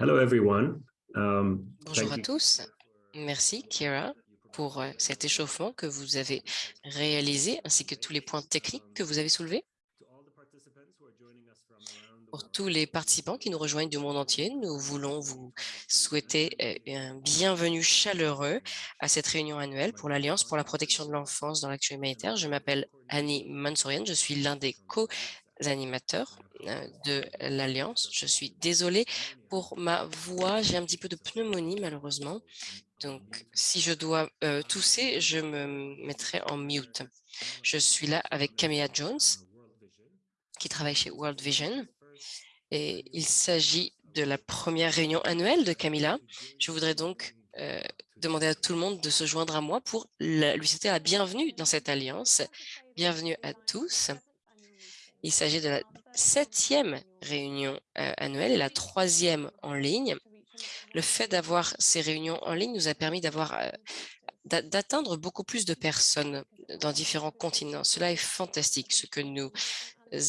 Hello everyone. Um, Bonjour à tous. Merci, Kira, pour euh, cet échauffement que vous avez réalisé, ainsi que tous les points techniques que vous avez soulevés. Pour tous les participants qui nous rejoignent du monde entier, nous voulons vous souhaiter euh, un bienvenue chaleureux à cette réunion annuelle pour l'Alliance pour la protection de l'enfance dans l'action humanitaire. Je m'appelle Annie Mansourian, je suis l'un des co-animateurs euh, de l'Alliance. Je suis désolée pour ma voix, j'ai un petit peu de pneumonie malheureusement. Donc, si je dois euh, tousser, je me mettrai en mute. Je suis là avec Camilla Jones, qui travaille chez World Vision. Et il s'agit de la première réunion annuelle de Camilla. Je voudrais donc euh, demander à tout le monde de se joindre à moi pour lui souhaiter la bienvenue dans cette alliance. Bienvenue à tous. Il s'agit de la septième réunion euh, annuelle et la troisième en ligne. Le fait d'avoir ces réunions en ligne nous a permis euh, d'a- d'atteindre beaucoup plus de personnes dans différents continents. Cela est fantastique, ce que nous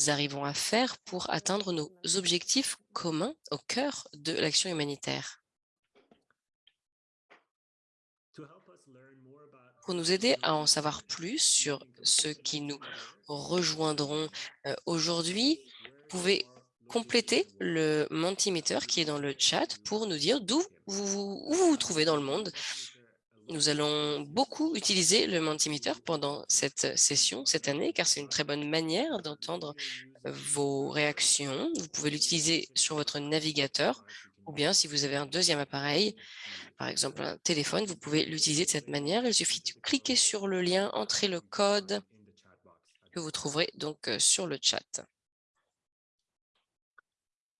arrivons à faire pour atteindre nos objectifs communs au cœur de l'action humanitaire. Pour nous aider à en savoir plus sur ceux qui nous rejoindront aujourd'hui, vous pouvez compléter le Mentimeter qui est dans le chat pour nous dire d'où vous, vous vous trouvez dans le monde. Nous allons beaucoup utiliser le Mentimeter pendant cette session, cette année, car c'est une très bonne manière d'entendre vos réactions. Vous pouvez l'utiliser sur votre navigateur ou bien si vous avez un deuxième appareil, par exemple un téléphone, vous pouvez l'utiliser de cette manière. Il suffit de cliquer sur le lien, entrer le code in the chat box. Que vous trouverez donc euh, sur le chat.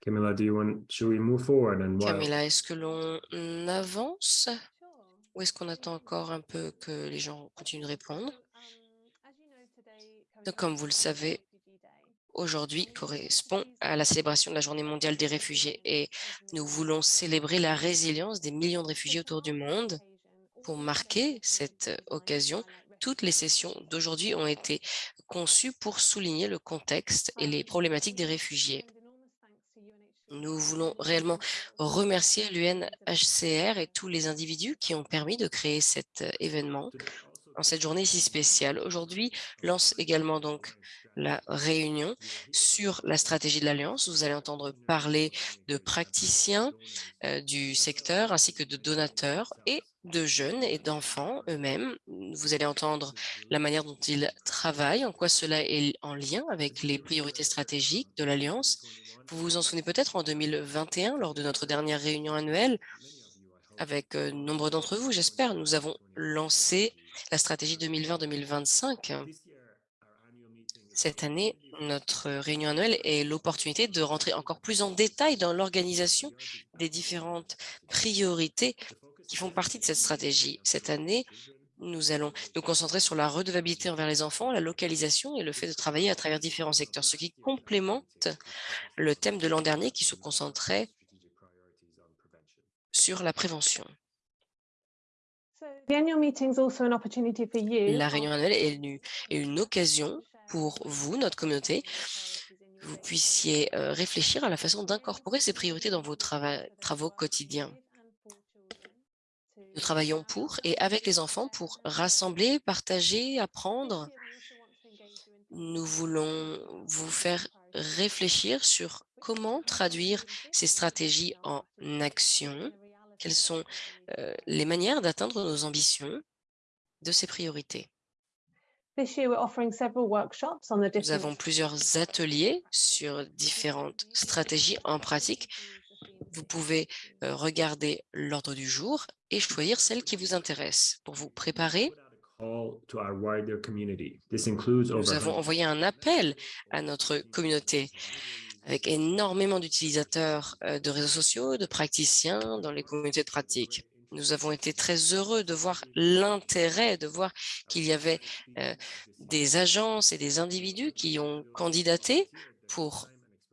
Camilla, do you want, should we move forward and Camilla, est-ce que l'on avance ou est-ce qu'on attend encore un peu que les gens continuent de répondre? Donc, comme vous le savez, Aujourd'hui correspond à la célébration de la Journée mondiale des réfugiés et nous voulons célébrer la résilience des millions de réfugiés autour du monde. Pour marquer cette occasion, toutes les sessions d'aujourd'hui ont été conçues pour souligner le contexte et les problématiques des réfugiés. Nous voulons réellement remercier l'UNHCR et tous les individus qui ont permis de créer cet euh, événement en cette journée si spéciale. Aujourd'hui lance également donc la réunion sur la stratégie de l'Alliance. Vous allez entendre parler de praticiens euh, du secteur ainsi que de donateurs et de jeunes et d'enfants eux-mêmes. Vous allez entendre la manière dont ils travaillent, en quoi cela est en lien avec les priorités stratégiques de l'Alliance. Vous vous en souvenez peut-être en 2021, lors de notre dernière réunion annuelle, avec euh, nombre d'entre vous, j'espère, nous avons lancé la stratégie 2020-2025. this year our annual meeting Cette année, notre réunion annuelle est l'opportunité de rentrer encore plus en détail dans l'organisation des différentes priorités qui font partie de cette stratégie. Cette année, nous allons nous concentrer sur la redevabilité envers les enfants, la localisation et le fait de travailler à travers différents secteurs, ce qui complémente le thème de l'an dernier qui se concentrait sur la prévention. La réunion annuelle est une, occasion pour vous, notre communauté, que vous puissiez euh, réfléchir à la façon d'incorporer ces priorités dans vos trava- travaux quotidiens. Nous travaillons pour et avec les enfants pour rassembler, partager, apprendre. Nous voulons vous faire réfléchir sur comment traduire ces stratégies en action, quelles sont euh, les manières d'atteindre nos ambitions de ces priorités? Nous avons plusieurs ateliers sur différentes stratégies en pratique. Vous pouvez regarder l'ordre du jour et choisir celle qui vous intéresse. Pour vous préparer, nous avons 100 envoyé un appel à notre communauté avec énormément d'utilisateurs de réseaux sociaux, de praticiens dans les communautés de pratique. Nous avons été très heureux de voir l'intérêt, de voir qu'il y avait des agences et des individus qui ont candidaté pour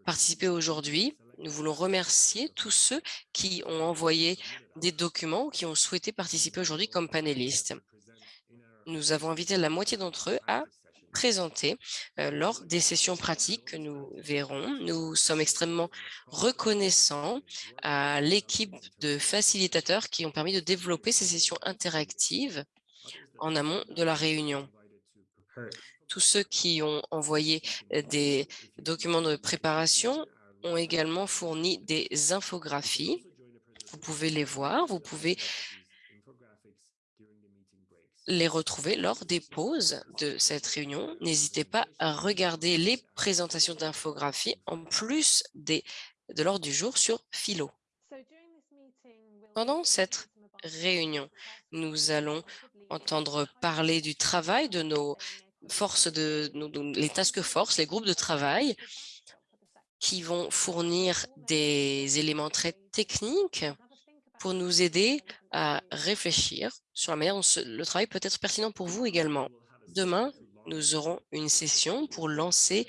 participer aujourd'hui. Nous voulons remercier tous ceux qui ont envoyé des documents ou qui ont souhaité participer aujourd'hui comme panélistes. Nous avons invité la moitié d'entre eux à présentées euh, lors des sessions pratiques que nous verrons. Nous sommes extrêmement reconnaissants à l'équipe de facilitateurs qui ont permis de développer ces sessions interactives en amont de la réunion. Tous ceux qui ont envoyé euh, des documents de préparation ont également fourni des infographies. Vous pouvez les voir, vous pouvez les retrouver lors des pauses de cette réunion. N'hésitez pas à regarder les présentations d'infographies en plus des, de l'ordre du jour sur Philo. Pendant cette réunion, nous allons entendre parler du travail de nos forces, de, de les task force, les groupes de travail qui vont fournir des éléments très techniques pour nous aider à réfléchir sur la manière dont le travail peut être pertinent pour vous également. Demain, nous aurons une session pour lancer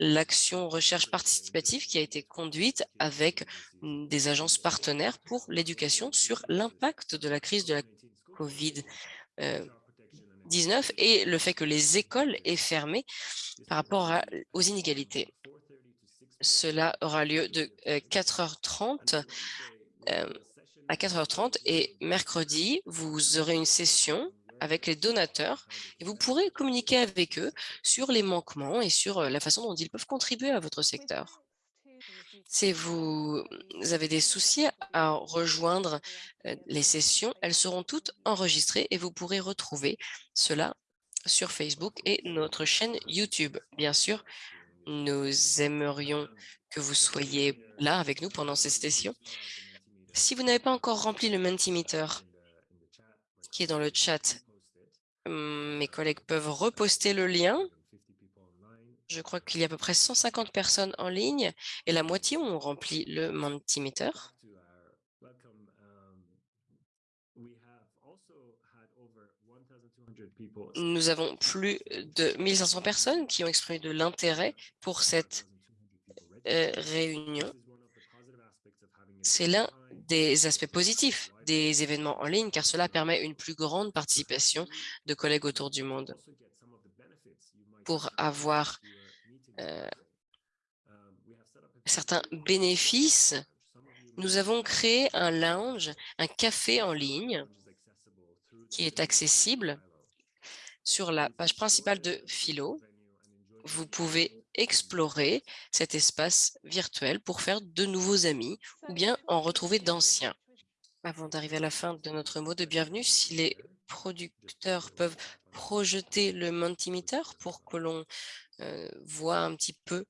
l'action recherche participative qui a été conduite avec des agences partenaires pour l'éducation sur l'impact de la crise de la COVID-19 et le fait que les écoles aient fermé par rapport aux inégalités. Cela aura lieu de 4h30 à 4h30 et mercredi, vous aurez une session avec les donateurs et vous pourrez communiquer avec eux sur les manquements et sur la façon dont ils peuvent contribuer à votre secteur. Si vous avez des soucis à rejoindre les sessions, elles seront toutes enregistrées et vous pourrez retrouver cela sur Facebook et notre chaîne YouTube. Bien sûr, nous aimerions que vous soyez là avec nous pendant ces sessions. Si vous n'avez pas encore rempli le Mentimeter qui est dans le chat, mes collègues peuvent reposter le lien. Je crois qu'il y a à peu près 150 personnes en ligne et la moitié ont rempli le Mentimeter. Nous avons plus de 1500 personnes qui ont exprimé de l'intérêt pour cette euh, réunion. C'est l'un des aspects positifs des événements en ligne, car cela permet une plus grande participation de collègues autour du monde. Pour avoir euh, certains bénéfices, nous avons créé un lounge, un café en ligne qui est accessible sur la page principale de Philo. Vous pouvez explorer cet espace virtuel pour faire de nouveaux amis ou bien en retrouver d'anciens. Avant d'arriver à la fin de notre mot de bienvenue, si les producteurs peuvent projeter le Mentimeter pour que l'on euh, voit un petit peu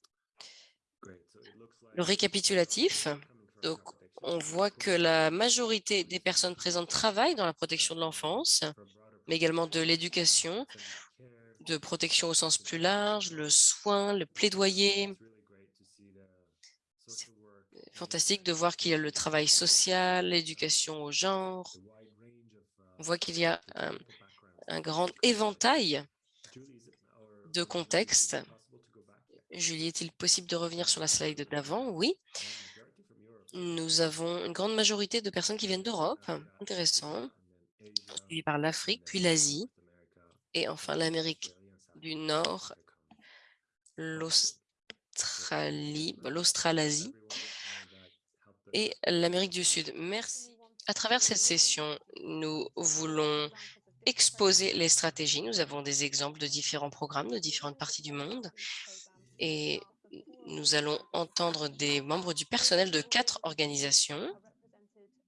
le récapitulatif. Donc, on voit que la majorité des personnes présentes travaillent dans la protection de l'enfance, mais également de l'éducation de protection au sens plus large, le soin, le plaidoyer. C'est fantastique de voir qu'il y a le travail social, l'éducation au genre. On voit qu'il y a un, grand éventail de contextes. Julie, est-il possible de revenir sur la slide d'avant? Oui. Nous avons une grande majorité de personnes qui viennent d'Europe, intéressant, suivi par l'Afrique, puis l'Asie, et enfin l'Amérique du Nord, l'Australie, l'Australasie et l'Amérique du Sud. Merci. À travers cette session, nous voulons exposer les stratégies. Nous avons des exemples de différents programmes de différentes parties du monde et nous allons entendre des membres du personnel de quatre organisations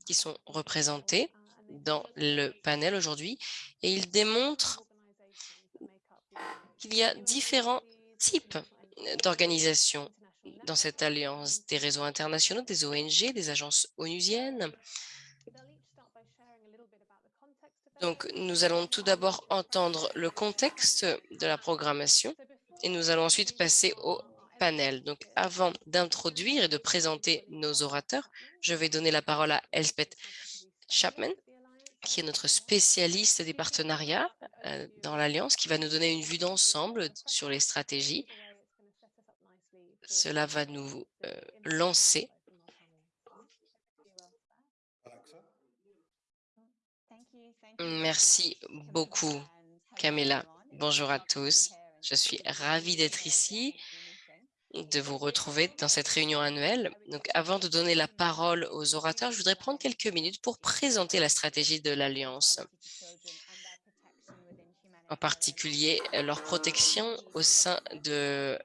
qui sont représentés dans le panel aujourd'hui et ils démontrent qu'il y a différents types d'organisations dans cette alliance, des réseaux internationaux, des ONG, des agences onusiennes. Donc, nous allons tout d'abord entendre le contexte de la programmation et nous allons ensuite passer au panel. Donc, avant d'introduire et de présenter nos orateurs, je vais donner la parole à Elspeth Chapman, qui est notre spécialiste des partenariats euh, dans l'Alliance, qui va nous donner une vue d'ensemble sur les stratégies. Cela va nous euh, lancer. Merci beaucoup, Camilla. Bonjour à tous. Je suis ravie d'être ici, de vous retrouver dans cette réunion annuelle. Donc, avant de donner la parole aux orateurs, je voudrais prendre quelques minutes pour présenter la stratégie de l'Alliance, en particulier euh, leur protection au sein de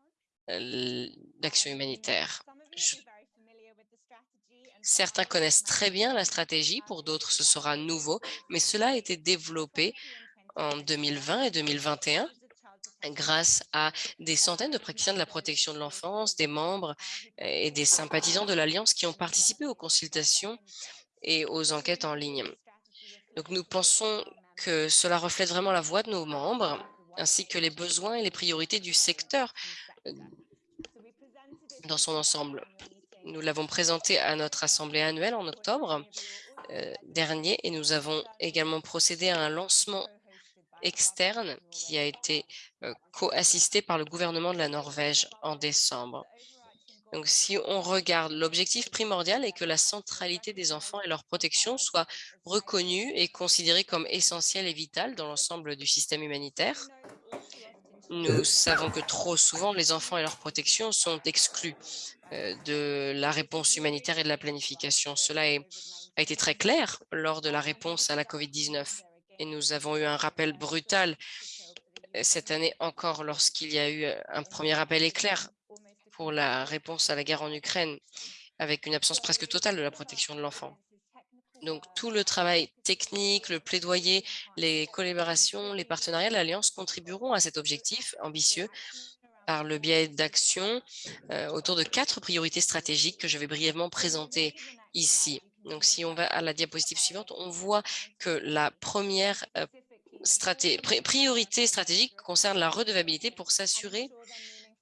euh, l'action humanitaire. Certains connaissent très bien la stratégie, pour d'autres ce sera nouveau, mais cela a été développé en 2020 et 2021 grâce à des centaines de praticiens de la protection de l'enfance, des membres euh, et des sympathisants de l'Alliance qui ont participé aux consultations et aux enquêtes en ligne. Donc, nous pensons que cela reflète vraiment la voix de nos membres, ainsi que les besoins et les priorités du secteur euh, dans son ensemble. Nous l'avons présenté à notre assemblée annuelle en octobre euh, dernier et nous avons également procédé à un lancement externe qui a été euh, co-assisté par le gouvernement de la Norvège en décembre. Donc, si on regarde, l'objectif primordial est que la centralité des enfants et leur protection soit reconnue et considérée comme essentielle et vitale dans l'ensemble du système humanitaire. Nous savons que trop souvent, les enfants et leur protection sont exclus euh, de la réponse humanitaire et de la planification. Cela a été très clair lors de la réponse à la COVID-19 et nous avons eu un rappel brutal euh, cette année encore lorsqu'il y a eu euh, un premier appel éclair pour la réponse à la guerre en Ukraine avec une absence presque totale de la protection de l'enfant. Donc, tout le travail technique, le plaidoyer, les collaborations, les partenariats de l'Alliance contribueront à cet objectif ambitieux par le biais d'actions euh, autour de quatre priorités stratégiques que je vais brièvement présenter ici. Donc, si on va à la diapositive suivante, on voit que la première euh, priorité stratégique concerne la redevabilité pour s'assurer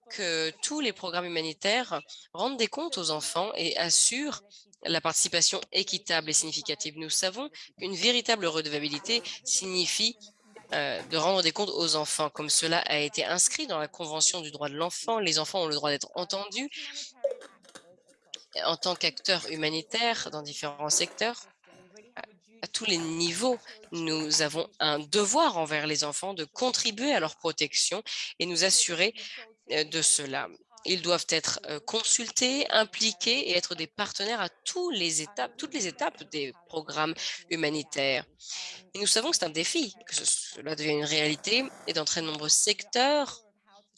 que tous les programmes humanitaires rendent des comptes aux enfants et assurent la participation équitable et significative. Nous savons qu'une véritable redevabilité signifie euh, de rendre des comptes aux enfants, comme cela a été inscrit dans la Convention du droit de l'enfant. Les enfants ont le droit d'être entendus en tant qu'acteurs humanitaires dans différents secteurs. À- tous les niveaux, nous avons un devoir envers les enfants de contribuer à leur protection et nous assurer euh, de cela. Ils doivent être euh, consultés, impliqués et être des partenaires à toutes les étapes des programmes humanitaires. Et nous savons que c'est un défi, que ce- cela devient une réalité et dans très nombreux secteurs,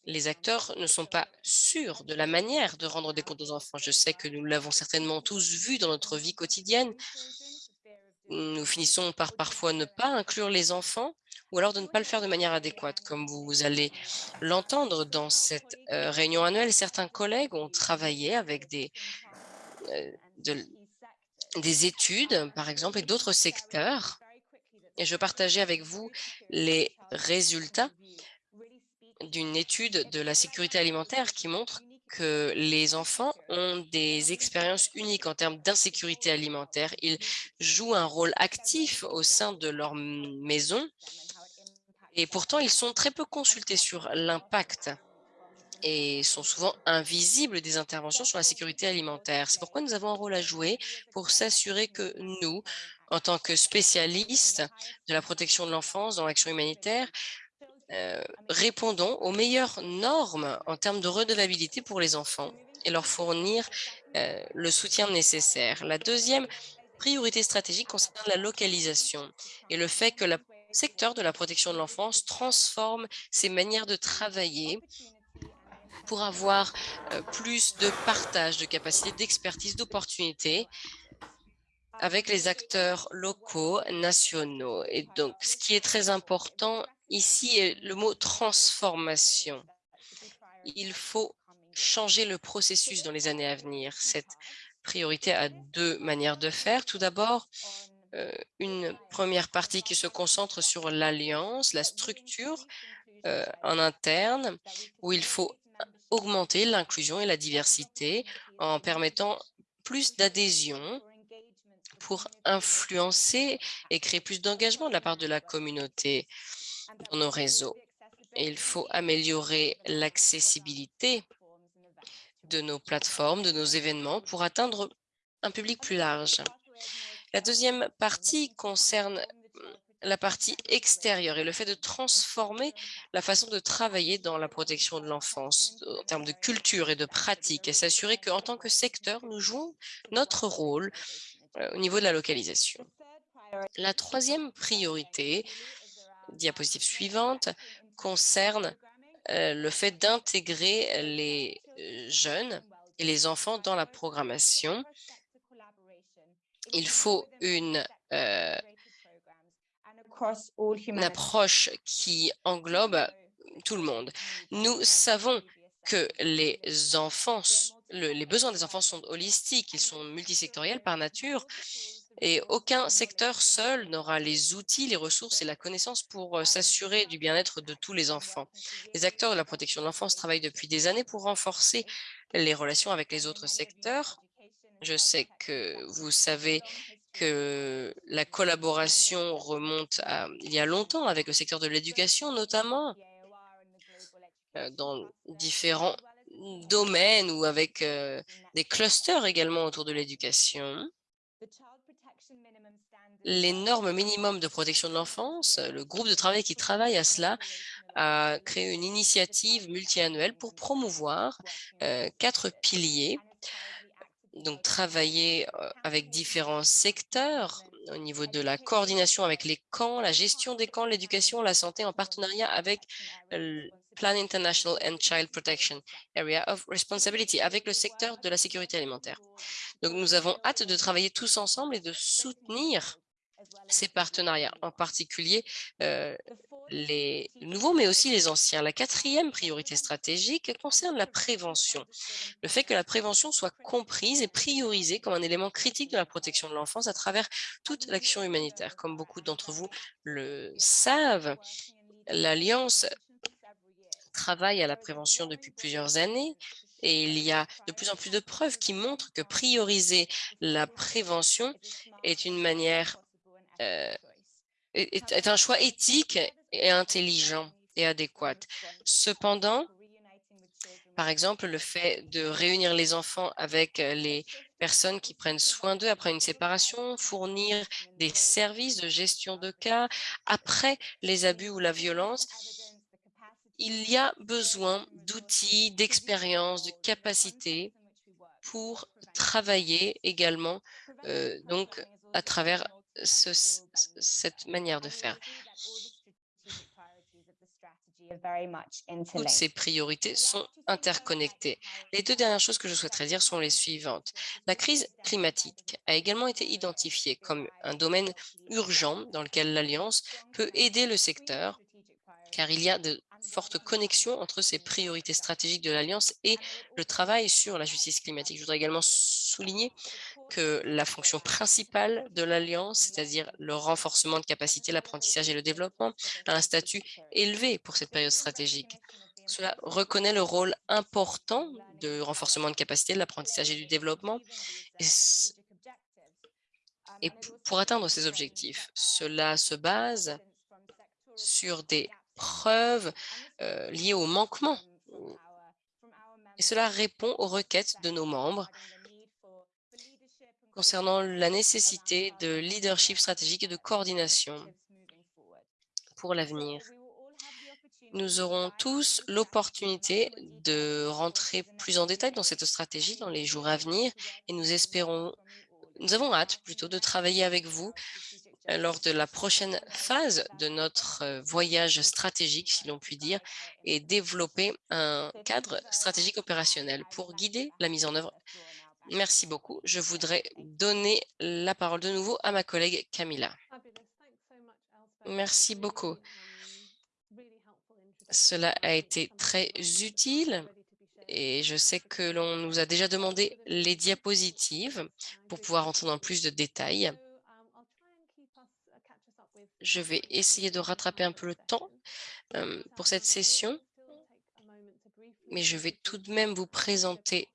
les acteurs ne sont pas sûrs de la manière de rendre des comptes aux enfants. Je sais que nous l'avons certainement tous vu dans notre vie quotidienne. Nous finissons par parfois ne pas inclure les enfants ou alors de ne pas le faire de manière adéquate. Comme vous allez l'entendre dans cette euh, réunion annuelle, certains collègues ont travaillé avec des, euh, de- des études, par exemple, et d'autres secteurs. Et je partageais avec vous les résultats d'une étude de la sécurité alimentaire qui montre que les enfants ont des expériences uniques en termes d'insécurité alimentaire. Ils jouent un rôle actif au sein de leur maison et pourtant ils sont très peu consultés sur l'impact et sont souvent invisibles des interventions sur la sécurité alimentaire. C'est pourquoi nous avons un rôle à jouer pour s'assurer que nous, en tant que spécialistes de la protection de l'enfance dans l'action humanitaire, euh, répondons aux meilleures normes en termes de redevabilité pour les enfants et leur fournir euh, le soutien nécessaire. La deuxième priorité stratégique concerne la localisation et le fait que le secteur de la protection de l'enfance transforme ses manières de travailler pour avoir euh, plus de partage de capacités, d'expertise, d'opportunités avec les acteurs locaux, nationaux. Et donc, ce qui est très important ici le mot transformation. Il faut changer le processus dans les années à venir. Cette priorité a deux manières de faire. Tout d'abord, euh, une première partie qui se concentre sur l'alliance, la structure euh, en interne, où il faut augmenter l'inclusion et la diversité en permettant plus d'adhésion pour influencer et créer plus d'engagement de la part de la communauté dans nos réseaux. Il faut améliorer l'accessibilité de nos plateformes, de nos événements pour atteindre un public plus large. La deuxième partie concerne la partie extérieure et le fait de transformer la façon de travailler dans la protection de l'enfance en termes de culture et de pratique et s'assurer qu'en tant que secteur, nous jouons notre rôle euh, au niveau de la localisation. La troisième priorité, diapositive suivante, concerne euh, le fait d'intégrer les euh, jeunes et les enfants dans la programmation. Il faut une, euh, une approche qui englobe tout le monde. Nous savons que les enfants, le- les besoins des enfants sont holistiques, ils sont multisectoriels par nature et aucun secteur seul n'aura les outils, les ressources et la connaissance pour euh, s'assurer du bien-être de tous les enfants. Les acteurs de la protection de l'enfance travaillent depuis des années pour renforcer les relations avec les autres secteurs. Je sais que vous savez que la collaboration remonte à il y a longtemps avec le secteur de l'éducation notamment, euh, dans différents domaines ou avec euh, des clusters également autour de l'éducation. Les normes minimum de protection de l'enfance, le groupe de travail qui travaille à cela a créé une initiative multiannuelle pour promouvoir euh, quatre piliers. Donc, travailler euh, avec différents secteurs au niveau de la coordination avec les camps, la gestion des camps, l'éducation, la santé en partenariat avec Plan International and Child Protection Area of Responsibility, avec le secteur de la sécurité alimentaire. Donc, nous avons hâte de travailler tous ensemble et de soutenir ces partenariats, en particulier euh, les nouveaux, mais aussi les anciens. La quatrième priorité stratégique concerne la prévention. Le fait que la prévention soit comprise et priorisée comme un élément critique de la protection de l'enfance à travers toute l'action humanitaire. Comme beaucoup d'entre vous le savent, l'Alliance travaille à la prévention depuis plusieurs années et il y a de plus en plus de preuves qui montrent que prioriser la prévention est une manière euh, est, est un choix éthique et intelligent et adéquat. Cependant, par exemple, le fait de réunir les enfants avec euh, les personnes qui prennent soin d'eux après une séparation, fournir des services de gestion de cas après les abus ou la violence, il y a besoin d'outils, d'expérience, de capacités pour travailler également euh, donc à travers ce, cette manière de faire. Toutes ces priorités sont interconnectées. Les deux dernières choses que je souhaiterais dire sont les suivantes. La crise climatique a également été identifiée comme un domaine urgent dans lequel l'Alliance peut aider le secteur car il y a de fortes connexions entre ces priorités stratégiques de l'Alliance et le travail sur la justice climatique. Je voudrais également souligner que la fonction principale de l'Alliance, c'est-à-dire le renforcement de capacité, l'apprentissage et le développement, a un statut élevé pour cette période stratégique. Cela reconnaît le rôle important de renforcement de capacité, de l'apprentissage et du développement. Et, et pour atteindre ces objectifs, cela se base sur des preuves euh, liées au manquement. Et cela répond aux requêtes de nos membres concernant la nécessité de leadership stratégique et de coordination pour l'avenir. Nous aurons tous l'opportunité de rentrer plus en détail dans cette stratégie dans les jours à venir et nous espérons, nous avons hâte plutôt de travailler avec vous euh, lors de la prochaine phase de notre euh, voyage stratégique, si l'on peut dire, et développer un cadre stratégique opérationnel pour guider la mise en œuvre. Merci beaucoup. Je voudrais donner la parole de nouveau à ma collègue Camilla. Merci beaucoup. Cela a été très utile et je sais que l'on nous a déjà demandé les diapositives pour pouvoir entrer dans plus de détails. Je vais essayer de rattraper un peu le temps euh, pour cette session, mais je vais tout de même vous présenter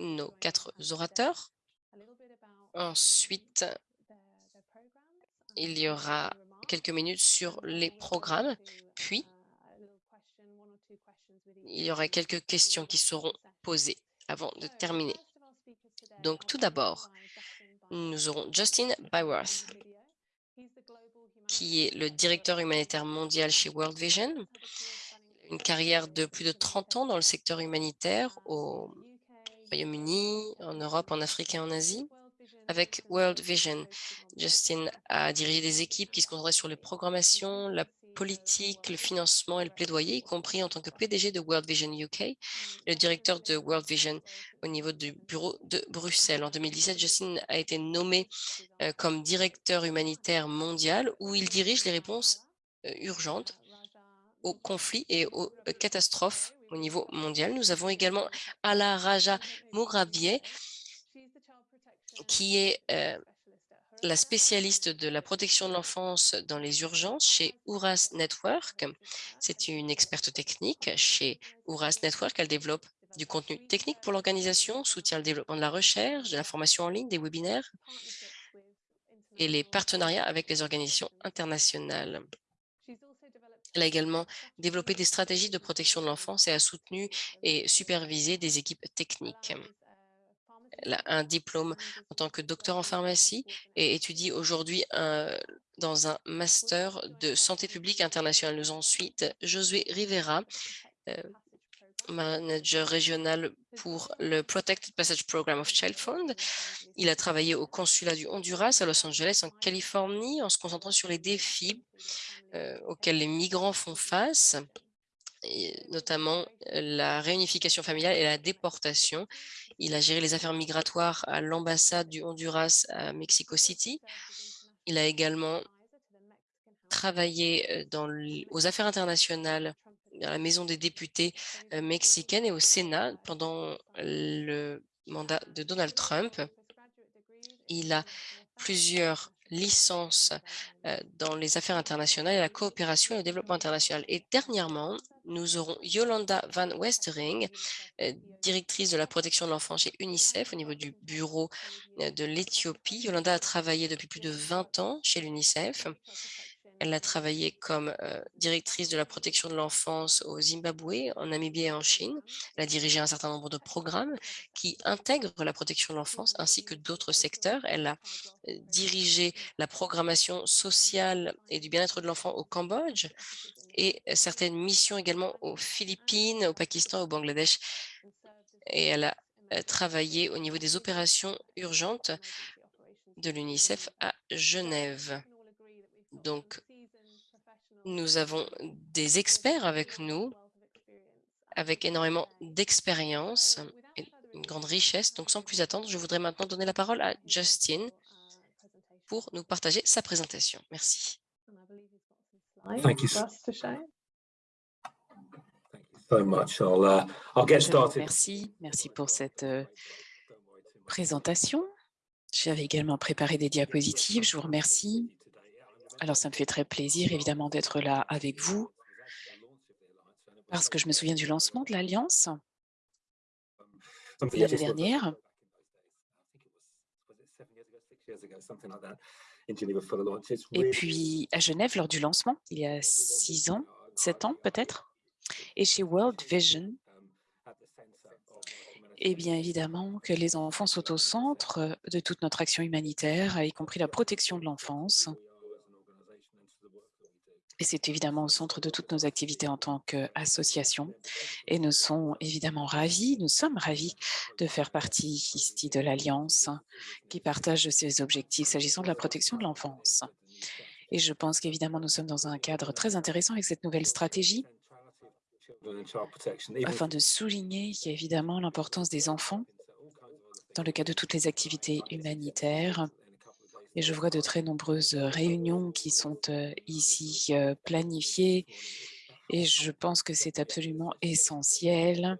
nos quatre orateurs. Ensuite, il y aura quelques minutes sur les programmes, puis il y aura quelques questions qui seront posées avant de terminer. Donc, tout d'abord, nous aurons Justin Byworth. qui est le directeur humanitaire mondial chez World Vision. Une carrière de plus de 30 ans dans le secteur humanitaire au Royaume-Uni, en Europe, en Afrique et en Asie. Avec World Vision, Justin a dirigé des équipes qui se concentraient sur les programmations, la politique, le financement et le plaidoyer, y compris en tant que PDG de World Vision UK, le directeur de World Vision au niveau du bureau de Bruxelles. En 2017, Justin a été nommé euh, comme directeur humanitaire mondial où il dirige les réponses euh, urgentes aux conflits et aux euh, catastrophes au niveau mondial. Nous avons également Ala Raja Mourabie, qui est euh, la spécialiste de la protection de l'enfance dans les urgences chez Uras Network. C'est une experte technique chez Uras Network. Elle développe du contenu technique pour l'organisation, soutient le développement de la recherche, de la formation en ligne, des webinaires et les partenariats avec les organisations internationales. Elle a également développé des stratégies de protection de l'enfance et a soutenu et supervisé des équipes techniques. Elle a un diplôme en tant que docteur en pharmacie et étudie aujourd'hui dans un master de santé publique internationale. Nous ensuite Josué Rivera, euh, manager régional pour le Protected Passage Program of Child Fund. Il a travaillé au consulat du Honduras à Los Angeles, en Californie, en se concentrant sur les défis euh, auxquels les migrants font face, et notamment la réunification familiale et la déportation. Il a géré les affaires migratoires à l'ambassade du Honduras à Mexico City. Il a également travaillé dans, aux affaires internationales à la Maison des députés mexicaine et au Sénat pendant le mandat de Donald Trump. Il a plusieurs licences dans les affaires internationales et la coopération et le développement international. Et dernièrement, nous aurons Yolanda Van Westering, directrice de la protection de l'enfant chez UNICEF au niveau du bureau de l'Éthiopie. Yolanda a travaillé depuis plus de 20 ans chez l'UNICEF. Elle a travaillé comme directrice de la protection de l'enfance au Zimbabwe, en Namibie et en Chine. Elle a dirigé un certain nombre de programmes qui intègrent la protection de l'enfance ainsi que d'autres secteurs. Elle a dirigé la programmation sociale et du bien-être de l'enfant au Cambodge et certaines missions également aux Philippines, au Pakistan, au Bangladesh. Et elle a travaillé au niveau des opérations urgentes de l'UNICEF à Genève. Donc, nous avons des experts avec nous, avec énormément d'expérience et une grande richesse. Donc, sans plus attendre, je voudrais maintenant donner la parole à Justin pour nous partager sa présentation. Merci. Merci, merci pour cette euh, présentation. J'avais également préparé des diapositives. Je vous remercie. Alors, ça me fait très plaisir, évidemment, d'être là avec vous, parce que je me souviens du lancement de l'Alliance l'année dernière. Et puis à Genève, lors du lancement, il y a six ans, sept ans peut-être, et chez World Vision, et bien évidemment que les enfants sont au centre de toute notre action humanitaire, y compris la protection de l'enfance. Et c'est évidemment au centre de toutes nos activités en tant qu'association. Et nous sommes évidemment ravis, nous sommes ravis de faire partie ici de l'Alliance qui partage ces objectifs s'agissant de la protection de l'enfance. Et je pense qu'évidemment, nous sommes dans un cadre très intéressant avec cette nouvelle stratégie afin de souligner évidemment l'importance des enfants dans le cadre de toutes les activités humanitaires et je vois de très nombreuses réunions qui sont ici planifiées et je pense que c'est absolument essentiel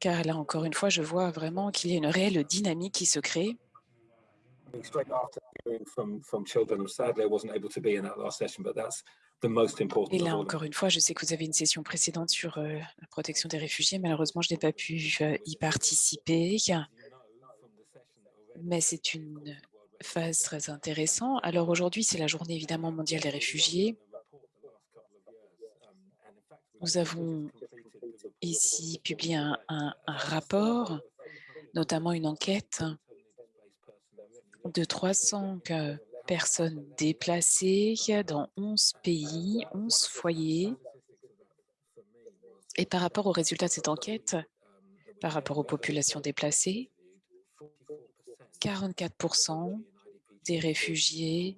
car là encore une fois, je vois vraiment qu'il y a une réelle dynamique qui se crée. Et là, encore une fois, je sais que vous avez une session précédente sur la protection des réfugiés. Malheureusement, je n'ai pas pu y participer, mais c'est une phase très intéressant. Alors aujourd'hui, c'est la journée évidemment mondiale des réfugiés. Nous avons ici publié un, un rapport, notamment une enquête de 300 personnes déplacées dans 11 pays, 11 foyers. Et par rapport aux résultats de cette enquête, par rapport aux populations déplacées, 44% des réfugiés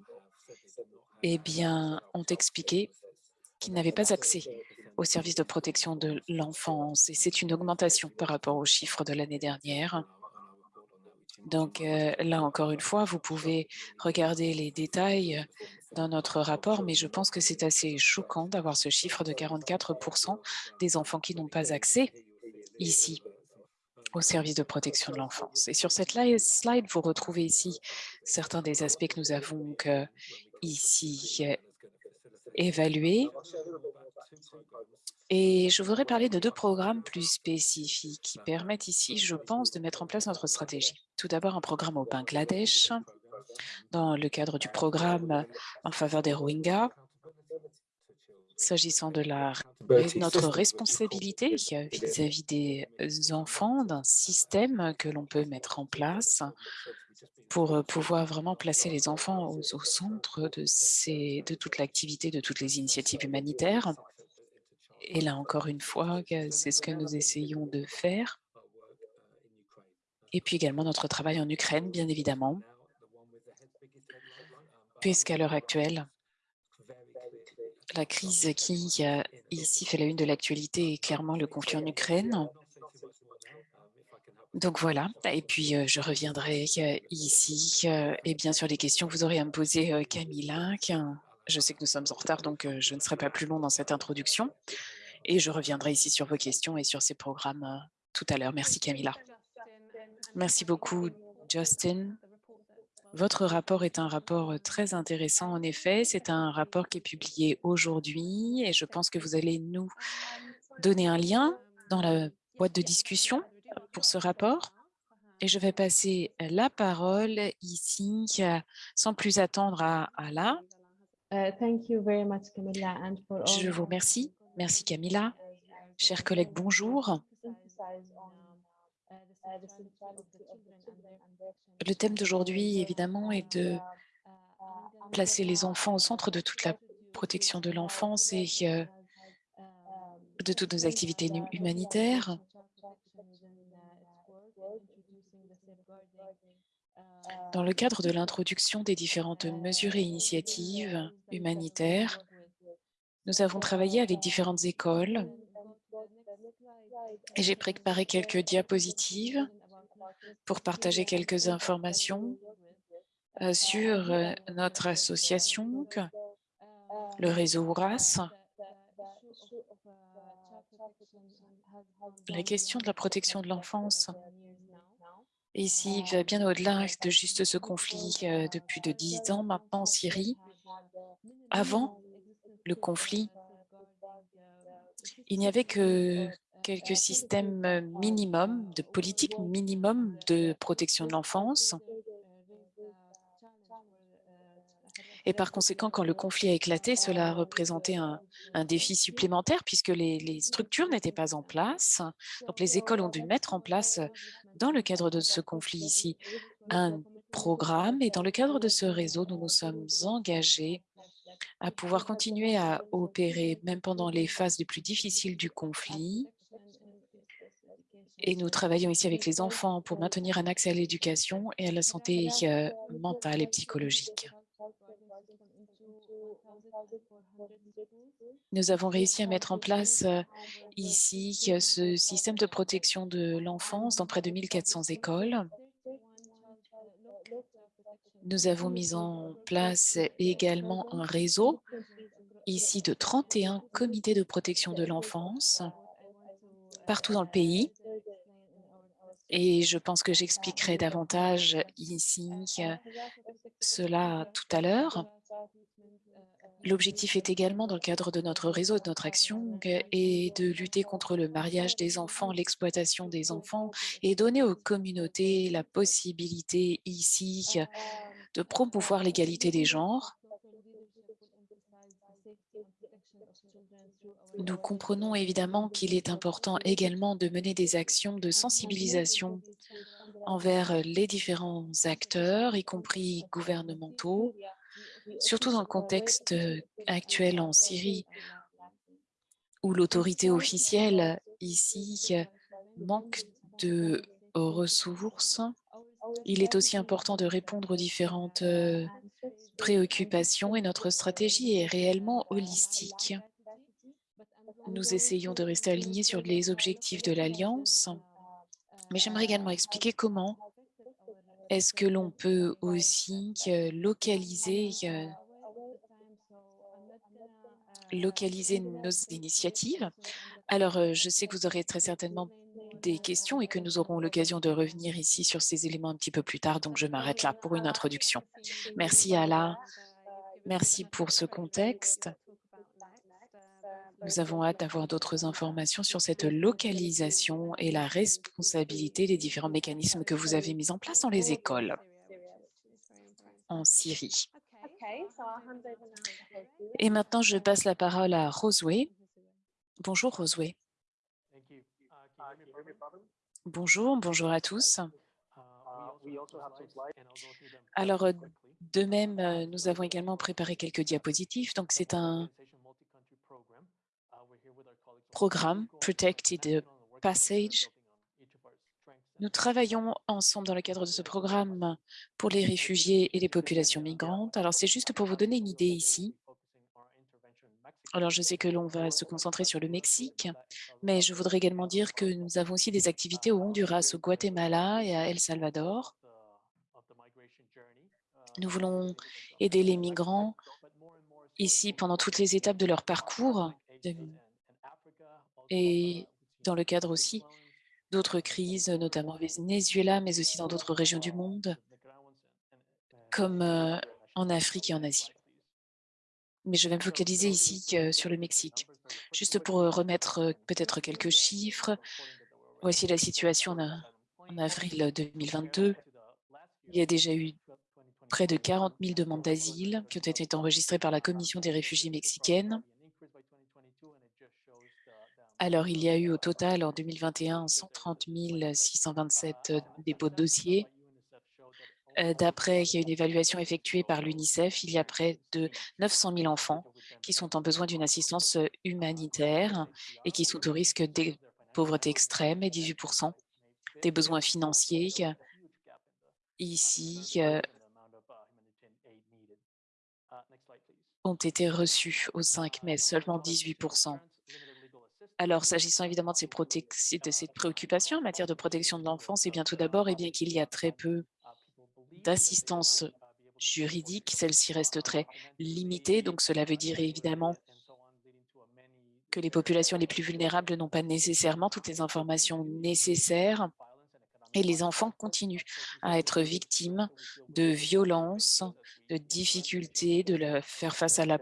eh bien, ont expliqué qu'ils n'avaient pas accès aux services de protection de l'enfance. Et c'est une augmentation par rapport aux chiffres de l'année dernière. Donc euh, là, encore une fois, vous pouvez regarder les détails dans notre rapport, mais je pense que c'est assez choquant d'avoir ce chiffre de 44% des enfants qui n'ont pas accès ici au service de protection de l'enfance. Et sur cette slide, vous retrouvez ici certains des aspects que nous avons que ici euh, évalués. Et je voudrais parler de deux programmes plus spécifiques qui permettent ici, je pense, de mettre en place notre stratégie. Tout d'abord, un programme au Bangladesh, dans le cadre du programme en faveur des Rohingyas, s'agissant de la, notre responsabilité vis-à-vis des enfants, d'un système que l'on peut mettre en place pour pouvoir vraiment placer les enfants au, au centre de, ces, de toute l'activité, de toutes les initiatives humanitaires. Et là, encore une fois, c'est ce que nous essayons de faire. Et puis également notre travail en Ukraine, bien évidemment, puisqu'à l'heure actuelle, la crise qui ici fait la une de l'actualité est clairement le conflit en Ukraine. Donc voilà, et puis euh, je reviendrai euh, ici et bien sûr les questions que vous aurez à me poser euh, Camilla. Je sais que nous sommes en retard, donc je ne serai pas plus long dans cette introduction. Et je reviendrai ici sur vos questions et sur ces programmes tout à l'heure. Merci Camilla. Merci beaucoup Justin. Votre rapport est un rapport très intéressant, en effet. C'est un rapport qui est publié aujourd'hui et je pense que vous allez nous donner un lien dans la boîte de discussion pour ce rapport. Et je vais passer la parole ici, sans plus attendre à Ala. Uh, je vous remercie. Merci Camilla. Chers collègues, bonjour. Le thème d'aujourd'hui, évidemment, est de placer les enfants au centre de toute la protection de l'enfance et euh, de toutes nos activités humanitaires. Dans le cadre de l'introduction des différentes mesures et initiatives humanitaires, nous avons travaillé avec différentes écoles j'ai préparé quelques diapositives pour partager quelques informations euh, sur euh, notre association, le réseau URAS. La question de la protection de l'enfance ici va bien au-delà de juste ce conflit euh, depuis de dix ans maintenant en Syrie. Avant le conflit, il n'y avait que quelques systèmes minimums, de politique minimum de protection de l'enfance. Et par conséquent, quand le conflit a éclaté, cela a représenté un, défi supplémentaire puisque les, les structures n'étaient pas en place. Donc, les écoles ont dû mettre en place, dans le cadre de ce conflit ici, un programme. Et dans le cadre de ce réseau, nous nous sommes engagés à pouvoir continuer à opérer même pendant les phases les plus difficiles du conflit. Et nous travaillons ici avec les enfants pour maintenir un accès à l'éducation et à la santé euh, mentale et psychologique. Nous avons réussi à mettre en place euh, ici ce système de protection de l'enfance dans près de 1400 écoles. Nous avons mis en place également un réseau ici de 31 comités de protection de l'enfance partout dans le pays. Et je pense que j'expliquerai davantage ici cela tout à l'heure. L'objectif est également, dans le cadre de notre réseau, de notre action, est de lutter contre le mariage des enfants, l'exploitation des enfants et donner aux communautés la possibilité ici de promouvoir l'égalité des genres. Nous comprenons évidemment qu'il est important également de mener des actions de sensibilisation envers les différents acteurs, y compris gouvernementaux, surtout dans le contexte euh, actuel en Syrie, où l'autorité officielle ici euh, manque de ressources. Il est aussi important de répondre aux différentes euh, préoccupations et notre stratégie est réellement holistique. Nous essayons de rester alignés sur les objectifs de l'Alliance, mais j'aimerais également expliquer comment est-ce que l'on peut aussi euh, localiser, euh, localiser nos initiatives. Alors, euh, je sais que vous aurez très certainement des questions et que nous aurons l'occasion de revenir ici sur ces éléments un petit peu plus tard, donc je m'arrête là pour une introduction. Merci Ala, merci pour ce contexte. Nous avons hâte d'avoir d'autres informations sur cette localisation et la responsabilité des différents mécanismes que vous avez mis en place dans les écoles en Syrie. Et maintenant, je passe la parole à Rosway. Bonjour Rosway. Bonjour, bonjour à tous. Alors, de même, euh, nous avons également préparé quelques diapositives. Donc, c'est un programme Protected Passage. Nous travaillons ensemble dans le cadre de ce programme pour les réfugiés et les populations migrantes. Alors, c'est juste pour vous donner une idée ici. Alors, je sais que l'on va se concentrer sur le Mexique, mais je voudrais également dire que nous avons aussi des activités au Honduras, au Guatemala et à El Salvador. Nous voulons aider les migrants ici pendant toutes les étapes de leur parcours et dans le cadre aussi d'autres crises, notamment au Venezuela, mais aussi dans d'autres régions du monde, comme euh, en Afrique et en Asie. Mais je vais me focaliser ici euh, sur le Mexique. Juste pour euh, remettre peut-être quelques chiffres, voici la situation en avril 2022. Il y a déjà eu près de 40 000 demandes d'asile qui ont été enregistrées par la Commission des réfugiés mexicaine alors, il y a eu au total en 2021 130 627 dépôts de dossiers. Euh, d'après, une évaluation effectuée par l'UNICEF, il y a près de 900 000 enfants qui sont en besoin d'une assistance humanitaire et qui sont au risque de pauvreté extrême et 18% des besoins financiers ici euh, ont été reçus au 5 mai, seulement 18 alors, s'agissant évidemment de ces, de ces, préoccupations en matière de protection de l'enfance, et bien tout d'abord, et bien qu'il y a très peu d'assistance juridique, celle-ci reste très limitée. Donc, cela veut dire évidemment que les populations les plus vulnérables n'ont pas nécessairement toutes les informations nécessaires et les enfants continuent à être victimes de violences, de difficultés, de faire face à la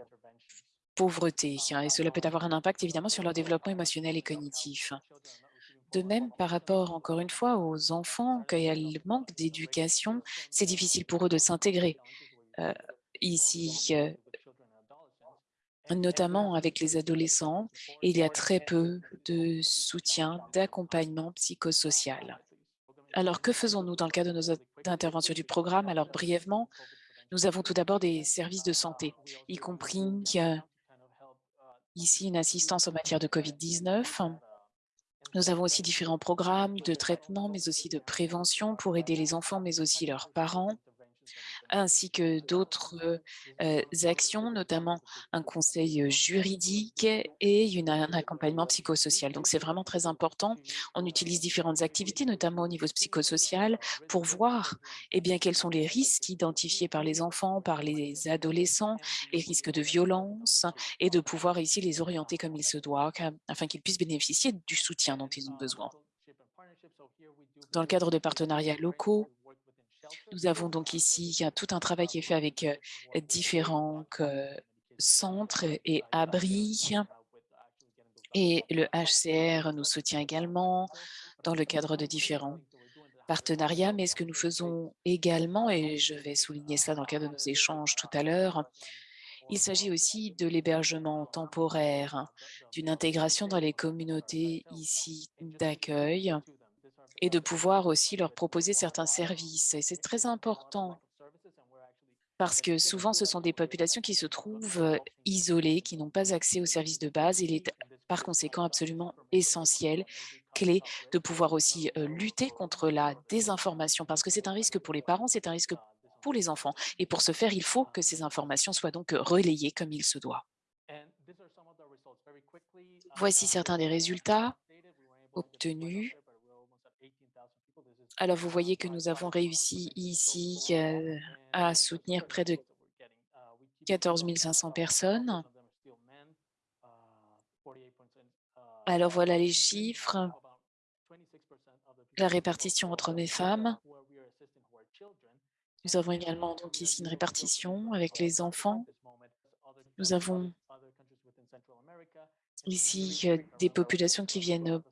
pauvreté. Hein, et cela peut avoir un impact évidemment sur leur développement émotionnel et cognitif. De même, par rapport, encore une fois, aux enfants, quand il manque d'éducation, c'est difficile pour eux de s'intégrer. Euh, ici, euh, notamment avec les adolescents, il y a très peu de soutien, d'accompagnement psychosocial. Alors, que faisons-nous dans le cadre de nos interventions du programme? Alors, brièvement, nous avons tout d'abord des services de santé, y compris euh, ici une assistance en matière de COVID-19. Nous avons aussi différents programmes de traitement, mais aussi de prévention pour aider les enfants, mais aussi leurs parents ainsi que d'autres actions, notamment un conseil juridique et un accompagnement psychosocial. Donc, c'est vraiment très important. On utilise différentes activités, notamment au niveau psychosocial, pour voir eh bien, quels sont les risques identifiés par les enfants, par les adolescents, les risques de violence, et de pouvoir ici les orienter comme il se doit, afin qu'ils puissent bénéficier du soutien dont ils ont besoin. Dans le cadre de partenariats locaux, nous avons donc ici tout un travail qui est fait avec différents centres et abris. Et le HCR nous soutient également dans le cadre de différents partenariats. Mais ce que nous faisons également, et je vais souligner cela dans le cadre de nos échanges tout à l'heure, il s'agit aussi de l'hébergement temporaire, d'une intégration dans les communautés ici d'accueil et de pouvoir aussi leur proposer certains services. Et c'est très important parce que souvent, ce sont des populations qui se trouvent euh, isolées, qui n'ont pas accès aux services de base. Il est par conséquent absolument essentiel, clé, de pouvoir aussi euh, lutter contre la désinformation, parce que c'est un risque pour les parents, c'est un risque pour les enfants. Et pour ce faire, il faut que ces informations soient donc relayées comme il se doit. Voici certains des résultats obtenus. Alors, vous voyez que nous avons réussi ici euh, à soutenir près de 14 500 personnes. Alors, voilà les chiffres. La répartition entre hommes et femmes. Nous avons également ici une répartition avec les enfants. Nous avons ici euh, des populations qui viennent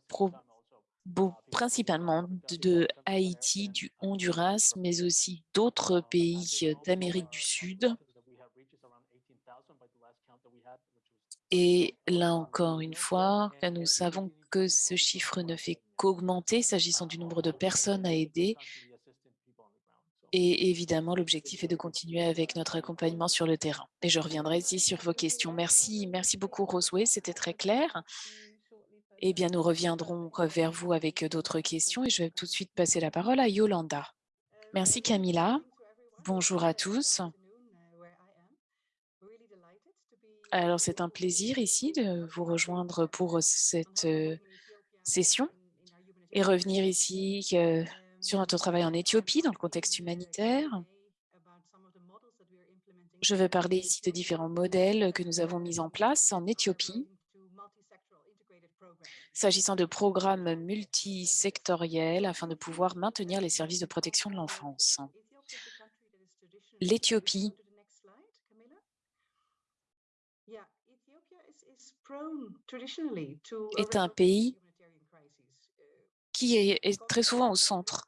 principalement de, Haïti, du Honduras, mais aussi d'autres pays euh, d'Amérique du Sud. Et là encore une fois, nous savons que ce chiffre ne fait qu'augmenter s'agissant du nombre de personnes à aider. Et évidemment, l'objectif est de continuer avec notre accompagnement sur le terrain. Et je reviendrai ici sur vos questions. Merci, merci beaucoup Rosway, c'était très clair. Eh bien, nous reviendrons vers vous avec d'autres questions et je vais tout de suite passer la parole à Yolanda. Merci Camilla. Bonjour à tous. Alors, c'est un plaisir ici de vous rejoindre pour cette euh, session et revenir ici euh, sur notre travail en Éthiopie dans le contexte humanitaire. Je vais parler ici de différents modèles que nous avons mis en place en Éthiopie s'agissant de programmes multisectoriels afin de pouvoir maintenir les services de protection de l'enfance. L'Éthiopie est un pays qui est, très souvent au centre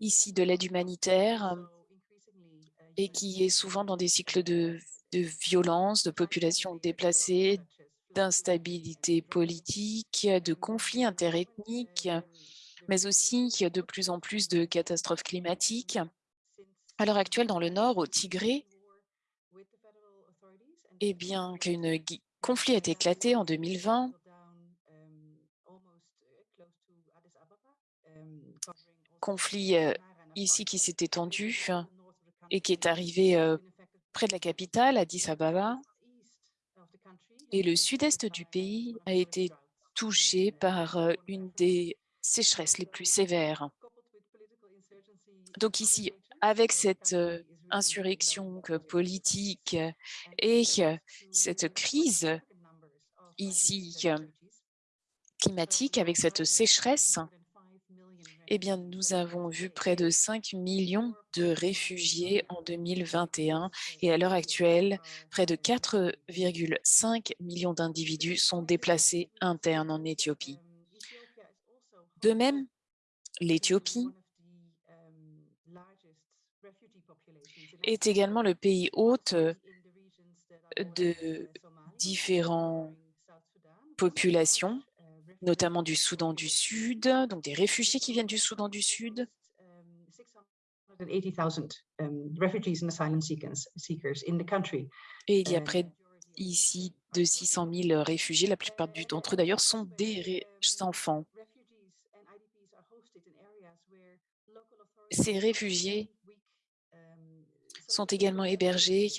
ici de l'aide humanitaire et qui est souvent dans des cycles de, de violence, de populations déplacées, d'instabilité politique, de conflits interethniques, mais aussi de plus en plus de catastrophes climatiques. À l'heure actuelle, dans le nord, au Tigré, eh bien, qu'un conflit a éclaté en 2020, conflit euh, ici qui s'est étendu et qui est arrivé euh, près de la capitale, Addis Ababa, et le sud-est du pays a été touché par euh, une des sécheresses les plus sévères. Donc ici, avec cette euh, insurrection que politique et euh, cette crise ici climatique, avec cette sécheresse, eh bien, nous avons vu près de 5 millions de réfugiés en 2021 et à l'heure actuelle, près de 4,5 millions d'individus sont déplacés internes en Éthiopie. De même, l'Éthiopie est également le pays hôte de différentes populations notamment du Soudan du Sud, donc des réfugiés qui viennent du Soudan du Sud. Et il y a près ici de 600 000 réfugiés, la plupart d'entre eux d'ailleurs sont des enfants. Ces réfugiés sont également hébergés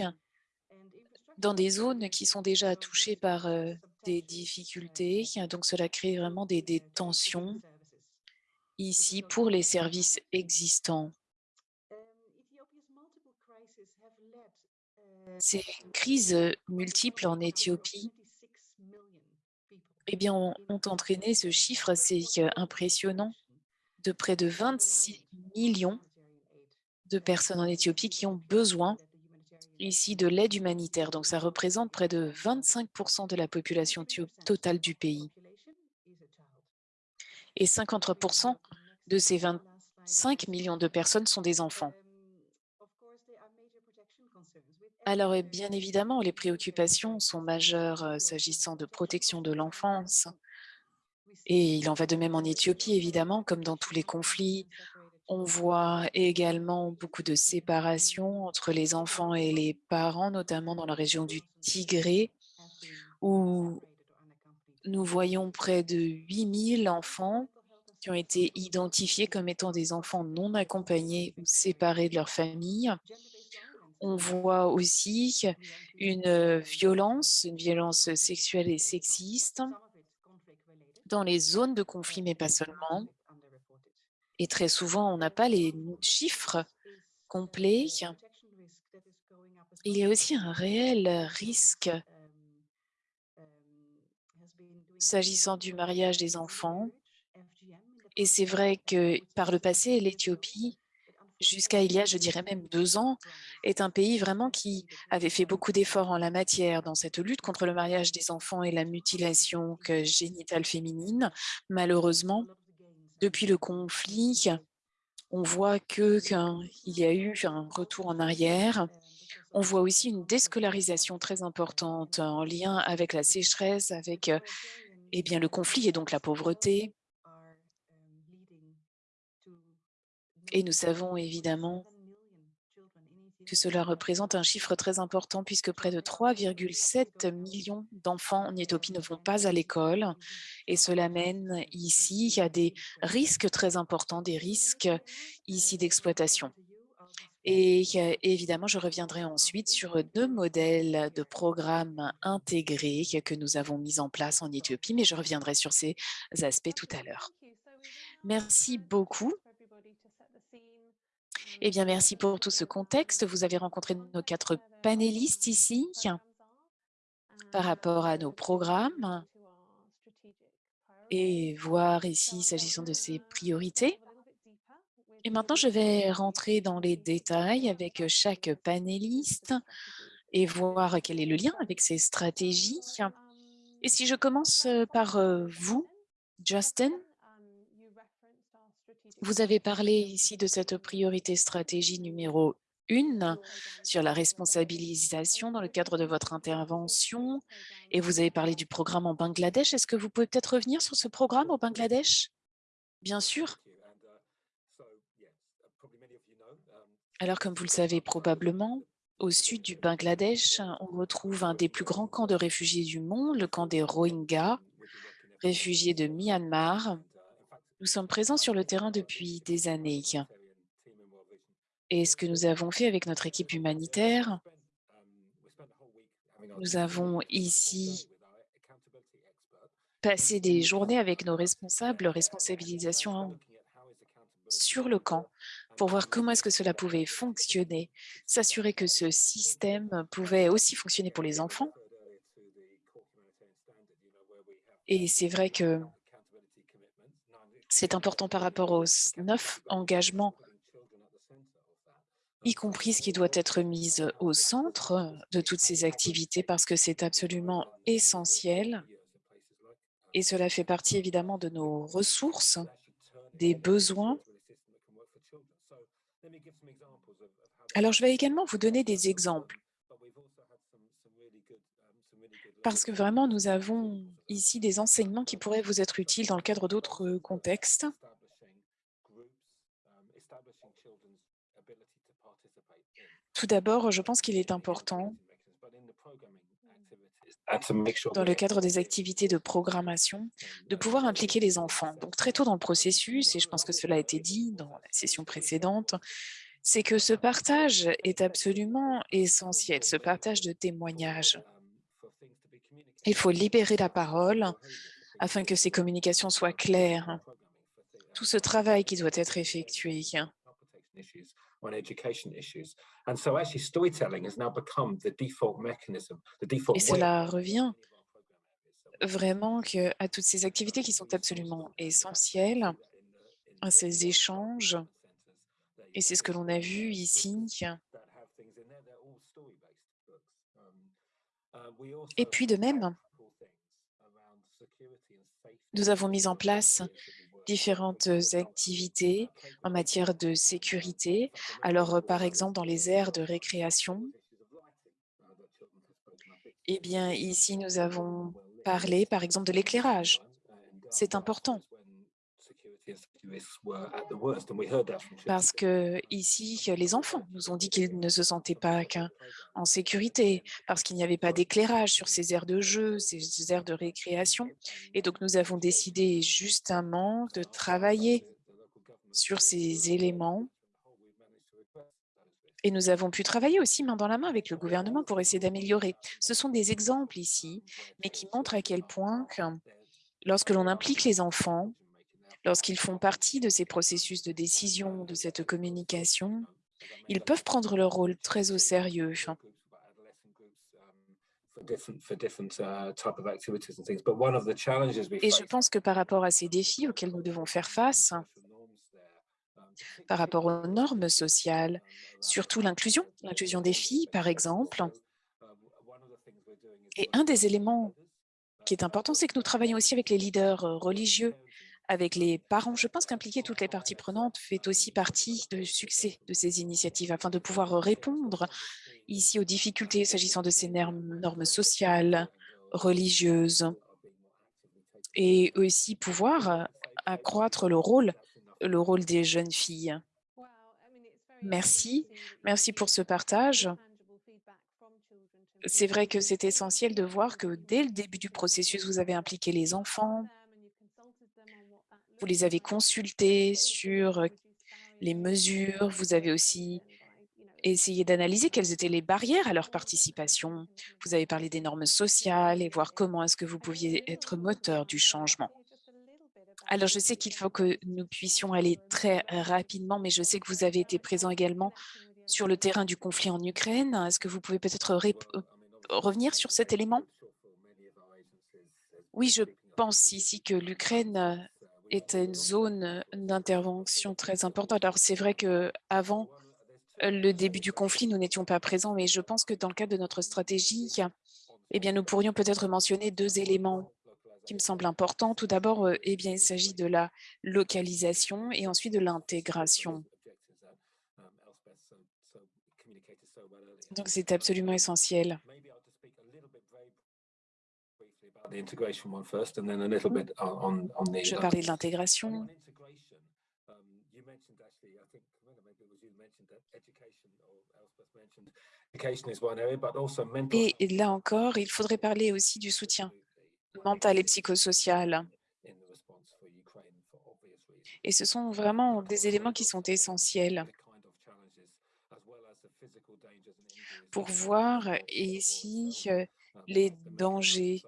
dans des zones qui sont déjà touchées par euh, des difficultés. Donc, cela crée vraiment des, des tensions ici pour les services existants. Ces crises multiples en Éthiopie eh bien, ont, ont entraîné ce chiffre assez impressionnant de près de 26 millions de personnes en Éthiopie qui ont besoin ici de l'aide humanitaire. Donc, ça représente près de 25% de la population totale du pays. Et 53% de ces 25 millions de personnes sont des enfants. Alors, eh bien évidemment, les préoccupations sont majeures euh, s'agissant de protection de l'enfance. Et il en va de même en Éthiopie, évidemment, comme dans tous les conflits. On voit également beaucoup de séparation entre les enfants et les parents, notamment dans la région du Tigré, où nous voyons près de 8000 enfants qui ont été identifiés comme étant des enfants non accompagnés ou séparés de leur famille. On voit aussi une violence, une violence sexuelle et sexiste dans les zones de conflit, mais pas seulement. Et très souvent, on n'a pas les chiffres complets. Il y a aussi un réel risque s'agissant du mariage des enfants. Et c'est vrai que par le passé, l'Éthiopie, jusqu'à il y a, je dirais même deux ans, est un pays vraiment qui avait fait beaucoup d'efforts en la matière dans cette lutte contre le mariage des enfants et la mutilation génitale féminine. Malheureusement, depuis le conflit, on voit qu'il y a eu un retour en arrière. On voit aussi une déscolarisation très importante en lien avec la sécheresse, avec eh bien, le conflit et donc la pauvreté. Et nous savons évidemment que cela représente un chiffre très important puisque près de 3,7 millions d'enfants en Éthiopie ne vont pas à l'école et cela mène ici à des risques très importants, des risques ici d'exploitation. Et évidemment, je reviendrai ensuite sur deux modèles de programmes intégrés que nous avons mis en place en Éthiopie, mais je reviendrai sur ces aspects tout à l'heure. Merci beaucoup. Eh bien, merci pour tout ce contexte. Vous avez rencontré nos quatre panélistes ici par rapport à nos programmes et voir ici, s'agissant de ces priorités. Et maintenant, je vais rentrer dans les détails avec chaque panéliste et voir quel est le lien avec ces stratégies. Et si je commence par vous, Justin, vous avez parlé ici de cette priorité stratégie numéro une sur la responsabilisation dans le cadre de votre intervention et vous avez parlé du programme en Bangladesh. Est-ce que vous pouvez peut-être revenir sur ce programme au Bangladesh? Bien sûr. Alors, comme vous le savez probablement, au sud du Bangladesh, on retrouve un des plus grands camps de réfugiés du monde, le camp des Rohingyas, réfugiés de Myanmar, nous sommes présents sur le terrain depuis des années. Et ce que nous avons fait avec notre équipe humanitaire, nous avons ici passé des journées avec nos responsables, responsabilisation sur le camp, pour voir comment est-ce que cela pouvait fonctionner, s'assurer que ce système pouvait aussi fonctionner pour les enfants. Et c'est vrai que c'est important par rapport aux neuf engagements, y compris ce qui doit être mis au centre de toutes ces activités parce que c'est absolument essentiel et cela fait partie évidemment de nos ressources, des besoins. Alors, je vais également vous donner des exemples parce que vraiment, nous avons ici des enseignements qui pourraient vous être utiles dans le cadre d'autres contextes. Tout d'abord, je pense qu'il est important dans le cadre des activités de programmation, de pouvoir impliquer les enfants. Donc très tôt dans le processus, et je pense que cela a été dit dans la session précédente, c'est que ce partage est absolument essentiel, ce partage de témoignages. Il faut libérer la parole afin que ces communications soient claires. Tout ce travail qui doit être effectué. Et cela revient vraiment que à toutes ces activités qui sont absolument essentielles, à ces échanges, et c'est ce que l'on a vu ici, et puis de même, nous avons mis en place différentes activités en matière de sécurité. Alors, par exemple, dans les aires de récréation, eh bien, ici, nous avons parlé, par exemple, de l'éclairage. C'est important. Parce que ici, les enfants nous ont dit qu'ils ne se sentaient pas en sécurité, parce qu'il n'y avait pas d'éclairage sur ces aires de jeu, ces aires de récréation. Et donc, nous avons décidé justement de travailler sur ces éléments. Et nous avons pu travailler aussi main dans la main avec le gouvernement pour essayer d'améliorer. Ce sont des exemples ici, mais qui montrent à quel point que lorsque l'on implique les enfants, lorsqu'ils font partie de ces processus de décision, de cette communication, ils peuvent prendre leur rôle très au sérieux. Et je pense que par rapport à ces défis auxquels nous devons faire face, par rapport aux normes sociales, surtout l'inclusion, l'inclusion des filles, par exemple. Et un des éléments qui est important, c'est que nous travaillons aussi avec les leaders euh, religieux, avec les parents. Je pense qu'impliquer toutes les parties prenantes fait aussi partie du succès de ces initiatives afin de pouvoir répondre ici aux difficultés s'agissant de ces normes, sociales, religieuses et aussi pouvoir accroître le rôle le rôle des jeunes filles. Merci, merci pour ce partage. C'est vrai que c'est essentiel de voir que dès le début du processus, vous avez impliqué les enfants, vous les avez consultés sur les mesures, vous avez aussi essayé d'analyser quelles étaient les barrières à leur participation. Vous avez parlé des normes sociales et voir comment est-ce que vous pouviez être moteur du changement. Alors, je sais qu'il faut que nous puissions aller très rapidement, mais je sais que vous avez été présent également sur le terrain du conflit en Ukraine. Est-ce que vous pouvez peut-être euh, revenir sur cet élément? Oui, je pense ici que l'Ukraine est une zone d'intervention très importante. Alors, c'est vrai qu'avant le début du conflit, nous n'étions pas présents, mais je pense que dans le cadre de notre stratégie, eh bien, nous pourrions peut-être mentionner deux éléments qui me semble important. Tout d'abord, euh, eh bien, il s'agit de la localisation et ensuite de l'intégration. Donc, c'est absolument essentiel. Je parlais de l'intégration. Et là encore, il faudrait parler aussi du soutien mentale et psychosociale. Et ce sont vraiment des éléments qui sont essentiels pour voir ici euh, les dangers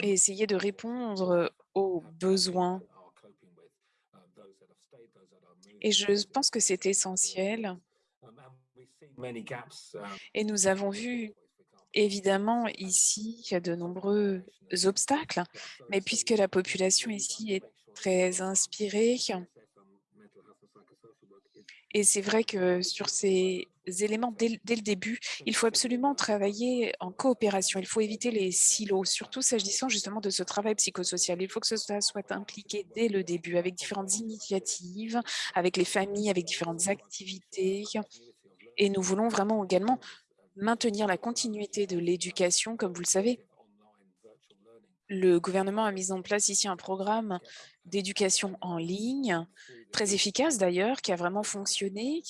et essayer de répondre aux besoins. Et je pense que c'est essentiel. Et nous avons vu Évidemment, ici, de nombreux obstacles, mais puisque la population ici est très inspirée, et c'est vrai que sur ces éléments, dès, le début, il faut absolument travailler en coopération. Il faut éviter les silos, surtout s'agissant justement de ce travail psychosocial. Il faut que cela soit impliqué dès le début, avec différentes initiatives, avec les familles, avec différentes activités. Et nous voulons vraiment également maintenir la continuité de l'éducation, comme vous le savez. Le gouvernement a mis en place ici un programme d'éducation en ligne, très efficace d'ailleurs, qui a vraiment fonctionné.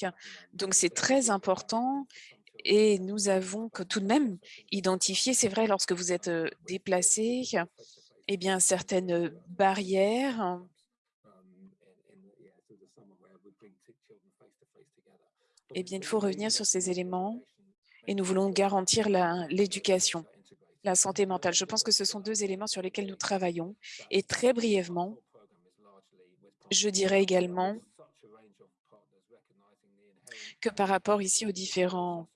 Donc, c'est très important et nous avons tout de même identifié, c'est vrai, lorsque vous êtes euh, déplacé, eh bien, certaines barrières eh bien, il faut revenir sur ces éléments et nous voulons garantir l'éducation, la, santé mentale. Je pense que ce sont deux éléments sur lesquels nous travaillons. Et très brièvement, je dirais également que par rapport ici aux différents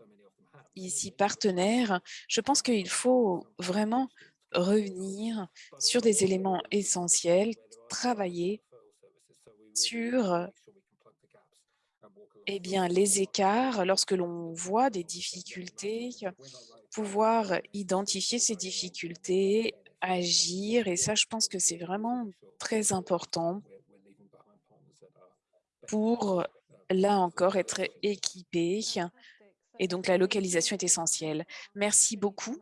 ici partenaires, je pense qu'il faut vraiment revenir sur des éléments essentiels, travailler sur eh bien, les écarts, lorsque l'on voit des difficultés, pouvoir identifier ces difficultés, agir, et ça, je pense que c'est vraiment très important pour, là encore, être équipé. Et donc, la localisation est essentielle. Merci beaucoup.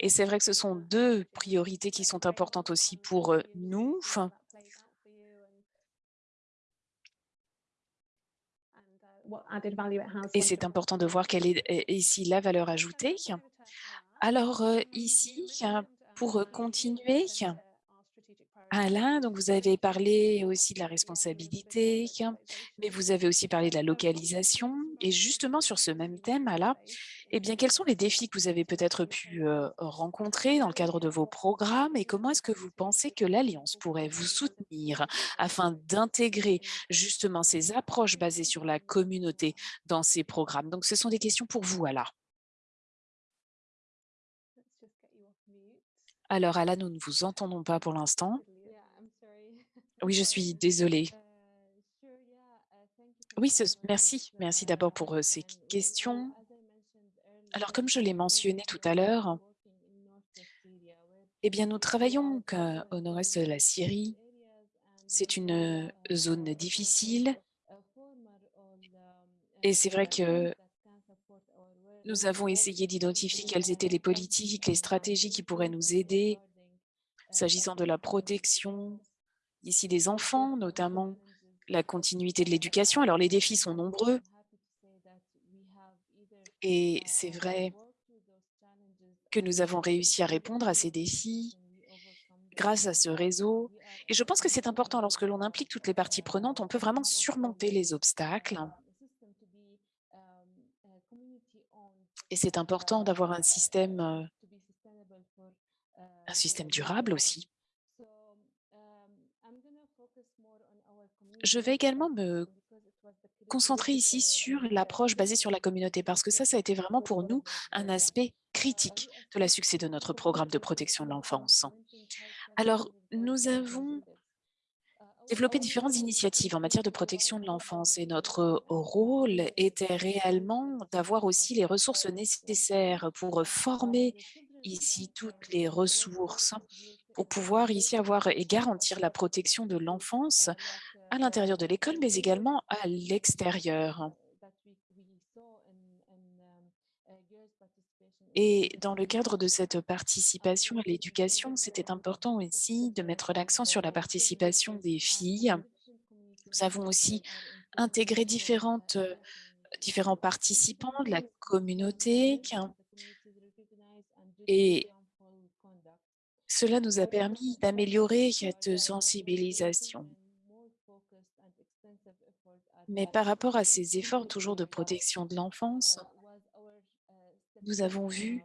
Et c'est vrai que ce sont deux priorités qui sont importantes aussi pour nous. Et once c'est it's important de voir quelle est ici la valeur ajoutée. Alors euh, ici, euh, pour euh, continuer, Alain, donc vous avez parlé aussi de la responsabilité, mais vous avez aussi parlé de la localisation. Et justement, sur ce même thème, Alain, eh bien, quels sont les défis que vous avez peut-être pu rencontrer dans le cadre de vos programmes et comment est-ce que vous pensez que l'Alliance pourrait vous soutenir afin d'intégrer justement ces approches basées sur la communauté dans ces programmes? Donc, ce sont des questions pour vous, mute. Alors, Alain, nous ne vous entendons pas pour l'instant. Oui, je suis désolée. Oui, merci. Merci d'abord pour ces questions. Alors, comme je l'ai mentionné tout à l'heure, eh bien, nous travaillons different au nord-est de la Syrie. C'est une euh, uh, zone difficile et c'est vrai que nous avons essayé d'identifier quelles étaient les politiques, les stratégies qui pourraient nous aider s'agissant de la protection ici des enfants, notamment la continuité de l'éducation. Alors, les défis sont nombreux et c'est vrai que nous avons réussi à répondre à ces défis grâce à ce réseau. Et je pense que c'est important lorsque l'on implique toutes les parties prenantes, on peut vraiment surmonter les obstacles. Et c'est important d'avoir un système, euh, un système durable aussi. Je vais également me concentrer ici sur l'approche basée sur la communauté parce que ça, ça a été vraiment pour nous un aspect critique de la succès de notre programme de protection de l'enfance. Alors, nous avons développé différentes initiatives en matière de protection de l'enfance et notre rôle était réellement d'avoir aussi les ressources nécessaires pour former ici toutes les ressources pour pouvoir ici avoir et garantir la protection de l'enfance à l'intérieur de l'école, mais également à l'extérieur. Et dans le cadre de cette participation à l'éducation, c'était important aussi de mettre l'accent sur la participation des filles. Nous avons aussi intégré différentes, euh, différents participants de la communauté et cela nous a permis d'améliorer cette sensibilisation. Mais par rapport à ces efforts toujours de protection de l'enfance, nous avons vu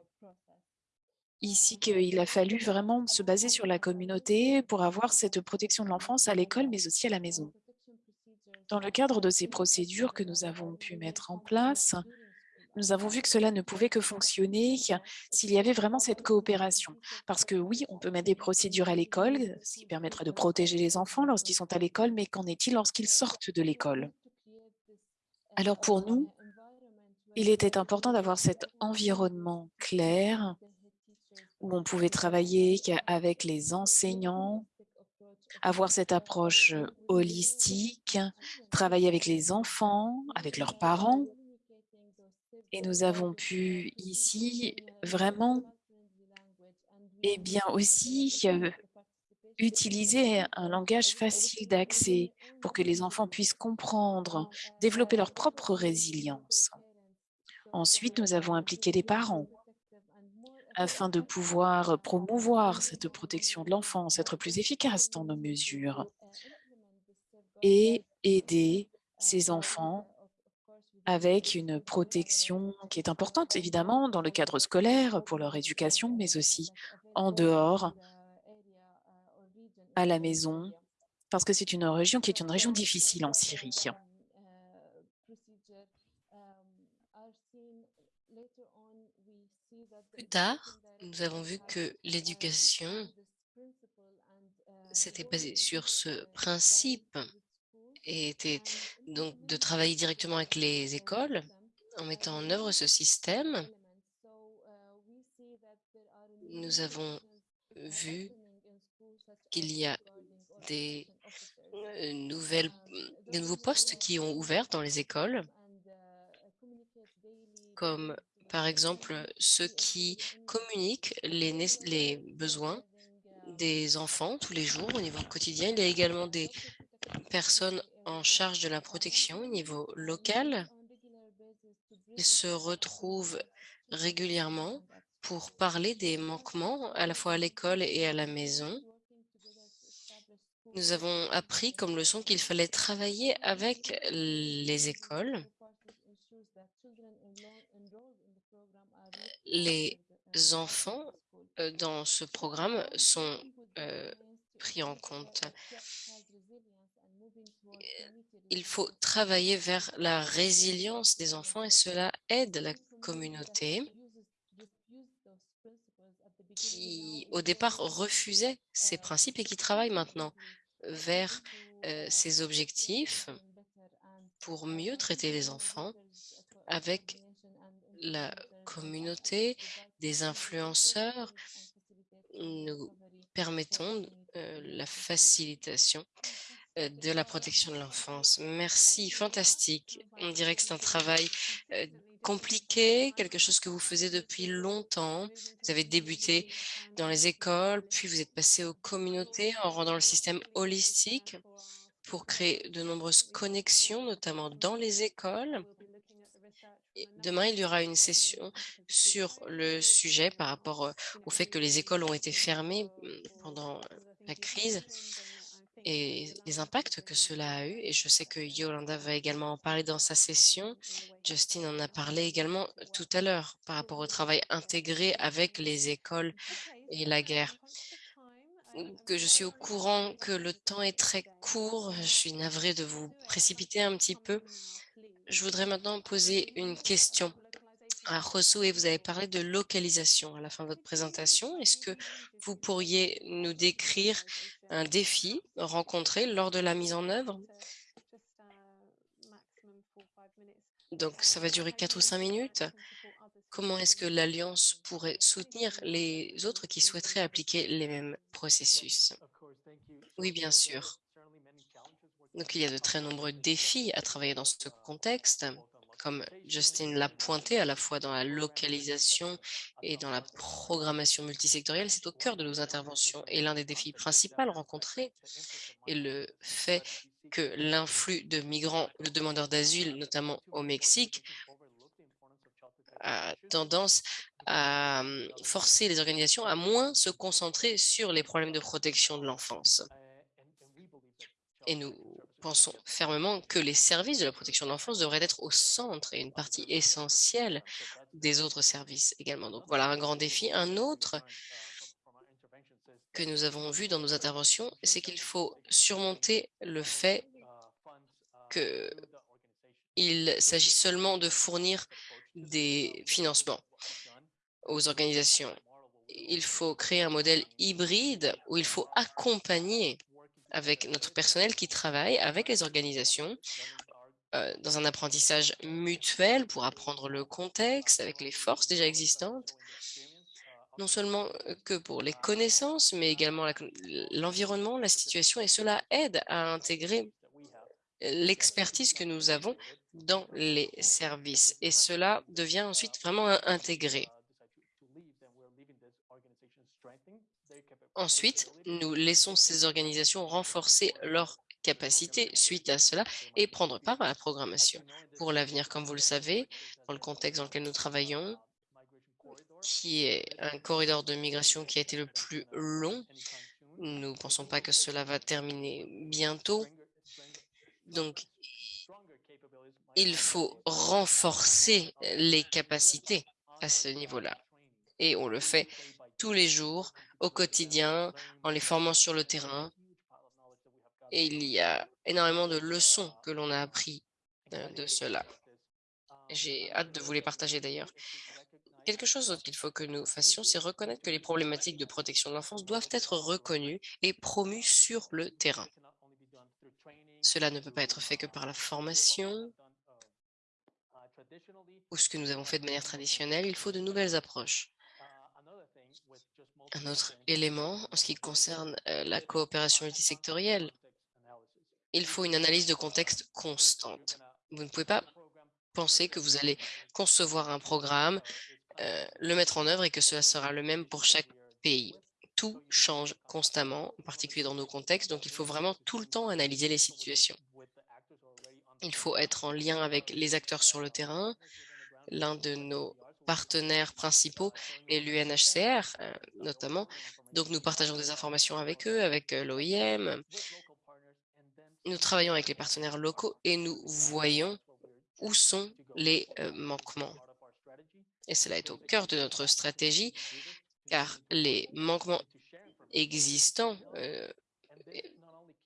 ici qu'il a fallu vraiment se baser sur la communauté pour avoir cette protection de l'enfance à l'école, mais aussi à la maison. Dans le cadre de ces procédures que nous avons pu mettre en place, nous avons vu que cela ne pouvait que fonctionner s'il y avait vraiment cette coopération. Parce que oui, on peut mettre des procédures à l'école, ce qui permettra de protéger les enfants lorsqu'ils sont à l'école, mais qu'en est-il lorsqu'ils sortent de l'école? Alors pour nous, il était important d'avoir cet environnement clair où on pouvait travailler avec les enseignants, avoir cette approche holistique, travailler avec les enfants, avec leurs parents. Et nous avons pu ici vraiment et bien aussi euh, utiliser un langage facile d'accès pour que les enfants puissent comprendre, développer leur propre résilience. Ensuite, nous avons impliqué les parents afin de pouvoir promouvoir cette protection de l'enfance, être plus efficace dans nos mesures et aider ces enfants avec une protection qui est importante, évidemment, dans le cadre scolaire, pour leur éducation, mais aussi en dehors, à la maison, parce que c'est une région qui est une région difficile en Syrie. Plus tard, nous avons vu que l'éducation s'était basée sur ce principe et était donc de travailler directement avec les écoles en mettant en œuvre ce système. Nous avons vu qu'il y a des euh, nouvelles, des nouveaux postes qui ont ouvert dans les écoles, comme par exemple ceux qui communiquent les, les besoins des enfants tous les jours au niveau quotidien. Il y a également des personnes en charge de la protection au niveau local Ils se retrouvent régulièrement pour parler des manquements à la fois à l'école et à la maison. Nous avons appris comme leçon qu'il fallait travailler avec les écoles. Les enfants euh, dans ce programme sont euh, pris en compte. Il faut travailler vers la résilience des enfants et cela aide la communauté qui, au départ, refusait ces principes et qui travaille maintenant vers euh, ces objectifs pour mieux traiter les enfants avec la communauté, des influenceurs. Nous permettons euh, la facilitation euh, de la protection de l'enfance. Merci, fantastique. On dirait que c'est un travail euh, compliqué, quelque chose que vous faisiez depuis longtemps. Vous avez débuté dans les écoles, puis vous êtes passé aux communautés en rendant le système holistique pour créer de nombreuses connexions, notamment dans les écoles. demain, il y aura une session sur le sujet par rapport au fait que les écoles ont été fermées mm, pendant la crise et les impacts que cela a eu. Et je sais que Yolanda va également en parler dans sa session. Justin en a parlé également tout à l'heure par rapport au travail intégré avec les écoles et la guerre. Que je suis au courant que le temps est très court. Je suis navrée de vous précipiter un petit peu. Je voudrais maintenant poser une question vous avez parlé de localisation à la fin de votre présentation. Est-ce que vous pourriez nous décrire un défi rencontré lors de la mise en œuvre? Donc, ça va durer quatre ou cinq minutes. Comment est-ce que l'Alliance pourrait soutenir les autres qui souhaiteraient appliquer les mêmes processus? Oui, bien sûr. Donc, il y a de très nombreux défis à travailler dans ce contexte comme Justin l'a pointé, à la fois dans la localisation et dans la programmation multisectorielle, c'est au cœur de nos interventions. Et l'un des défis principaux rencontrés est le fait que l'influx de migrants, de demandeurs d'asile, notamment au Mexique, a tendance à hum, forcer les organisations à moins se concentrer sur les problèmes de protection de l'enfance. Et nous pensons fermement que les services de la protection de l'enfance devraient être au centre et une partie essentielle des autres services également. Donc voilà un grand défi. Un autre que nous avons vu dans nos interventions, c'est qu'il faut surmonter le fait qu'il s'agit seulement de fournir des financements aux organisations. Il faut créer un modèle hybride où il faut accompagner avec notre personnel qui travaille avec les organisations euh, dans un apprentissage mutuel pour apprendre le contexte avec les forces déjà existantes, non seulement euh, que pour les connaissances, mais également l'environnement, la situation, et cela aide à intégrer l'expertise que nous avons dans les services. Et cela devient ensuite vraiment intégré. Ensuite, nous laissons ces organisations renforcer leurs capacités suite à cela et prendre part à la programmation. Pour l'avenir, comme vous le savez, dans le contexte dans lequel nous travaillons, qui est un corridor de migration qui a été le plus long, nous ne pensons pas que cela va terminer bientôt. Donc, il faut renforcer les capacités à ce niveau-là. Et on le fait tous les jours, au quotidien, en les formant sur le terrain. Et il y a énormément de leçons que l'on a appris euh, de cela. J'ai hâte de vous les partager d'ailleurs. Quelque chose qu'il faut que nous fassions, c'est reconnaître que les problématiques de protection de l'enfance doivent être reconnues et promues sur le terrain. Cela ne peut pas être fait que par la formation ou ce que nous avons fait de manière traditionnelle. Il faut de nouvelles approches. Un autre élément en ce qui concerne euh, la coopération multisectorielle, il faut une analyse de contexte constante. Vous ne pouvez pas penser que vous allez concevoir un programme, euh, le mettre en œuvre et que cela sera le même pour chaque pays. Tout change constamment, en particulier dans nos contextes, donc il faut vraiment tout le temps analyser les situations. Il faut être en lien avec les acteurs sur le terrain, l'un de nos partenaires principaux est l'UNHCR, euh, notamment. Donc, nous partageons des informations avec eux, avec l'OIM. Nous travaillons avec les partenaires locaux et nous voyons où sont les euh, manquements. Et cela est au cœur de notre stratégie, car les manquements existants euh,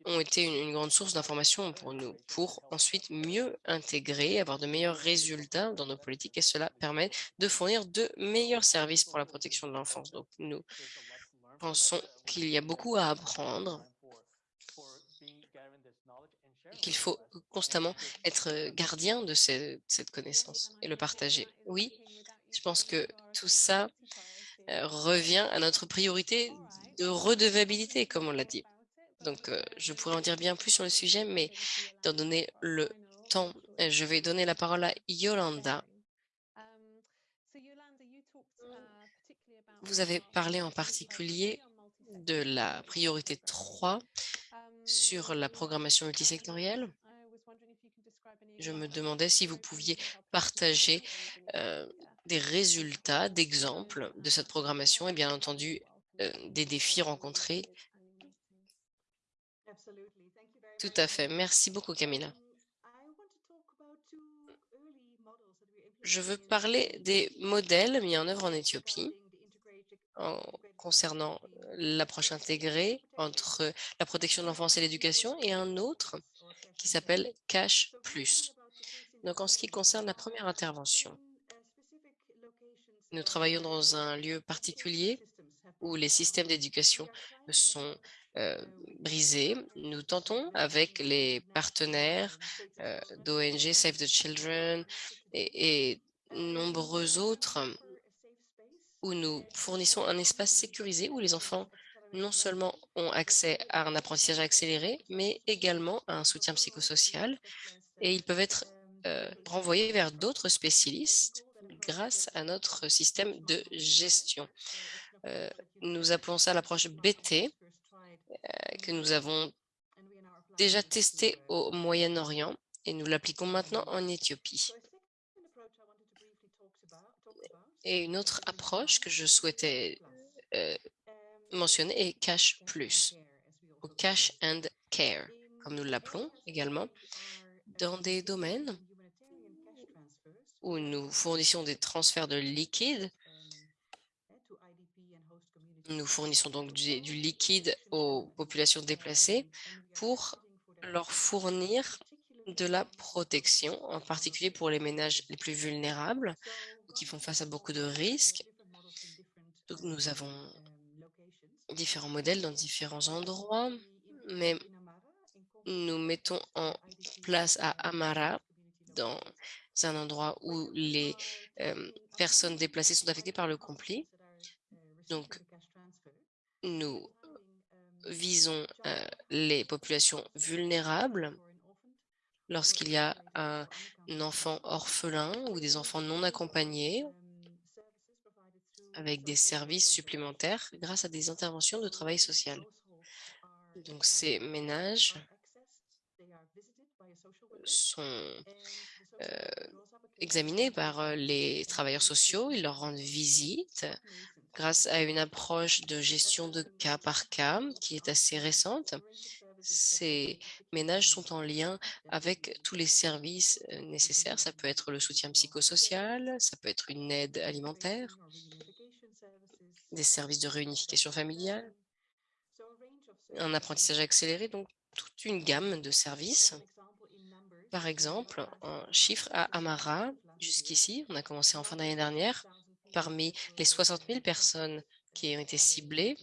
ont été une, une grande source d'information pour nous, pour ensuite mieux intégrer, avoir de meilleurs résultats dans nos politiques, et cela permet de fournir de meilleurs services pour la protection de l'enfance. Donc, nous pensons qu'il y a beaucoup à apprendre qu'il faut constamment être gardien de ce- cette connaissance et le partager. Oui, je pense que tout ça euh, revient à notre priorité de redevabilité, comme on l'a dit. Donc, euh, je pourrais en dire bien plus sur le sujet, mais étant donné le temps, euh, je vais donner la parole à Yolanda. Vous avez parlé en particulier de la priorité 3 sur la programmation multisectorielle. Je me demandais si vous pouviez partager euh, des résultats, d'exemples de cette programmation et bien entendu des défis rencontrés. Tout à fait. Merci beaucoup, Camilla. Je veux parler des modèles mis en œuvre en Éthiopie concernant l'approche intégrée entre la protection de l'enfance et l'éducation et un autre qui s'appelle Cash Plus. Donc, en ce qui concerne la première intervention, nous travaillons dans un lieu particulier où les systèmes d'éducation sont euh, brisés. Nous tentons avec les partenaires euh, d'ONG Save the Children et, et nombreux autres où nous fournissons un espace sécurisé où les enfants non seulement ont accès à un apprentissage accéléré, mais également à un soutien psychosocial et ils peuvent être euh, renvoyés vers d'autres spécialistes grâce à notre système de gestion. Euh, nous appelons ça l'approche BT que nous avons déjà testé au Moyen-Orient et nous l'appliquons maintenant en Éthiopie. Et une autre approche que je souhaitais euh, mentionner est Cash Plus, ou Cash and Care, comme nous l'appelons également, dans des domaines où nous fournissons des transferts de liquide. Nous fournissons donc du, liquide aux populations déplacées pour leur fournir de la protection, en particulier pour les ménages les plus vulnérables qui font face à beaucoup de risques. Nous avons différents modèles dans différents endroits, mais nous mettons en place à Amara, dans un endroit où les euh, personnes déplacées sont affectées par le conflit. Donc, nous visons euh, les populations vulnérables lorsqu'il y a un enfant orphelin ou des enfants non accompagnés avec des services supplémentaires grâce à des interventions de travail social. Donc, ces ménages sont euh, examinés par euh, les travailleurs sociaux. Ils leur rendent visite grâce à une approche de gestion de cas par cas qui est assez récente. Ces ménages sont en lien avec tous les services euh, nécessaires. Ça peut être le soutien psychosocial, ça peut être une aide alimentaire, des services de réunification familiale, un apprentissage accéléré, donc toute une gamme de services. Par exemple, en chiffre à Amara, jusqu'ici, on a commencé en fin d'année dernière, parmi les 60 000 personnes qui ont été ciblées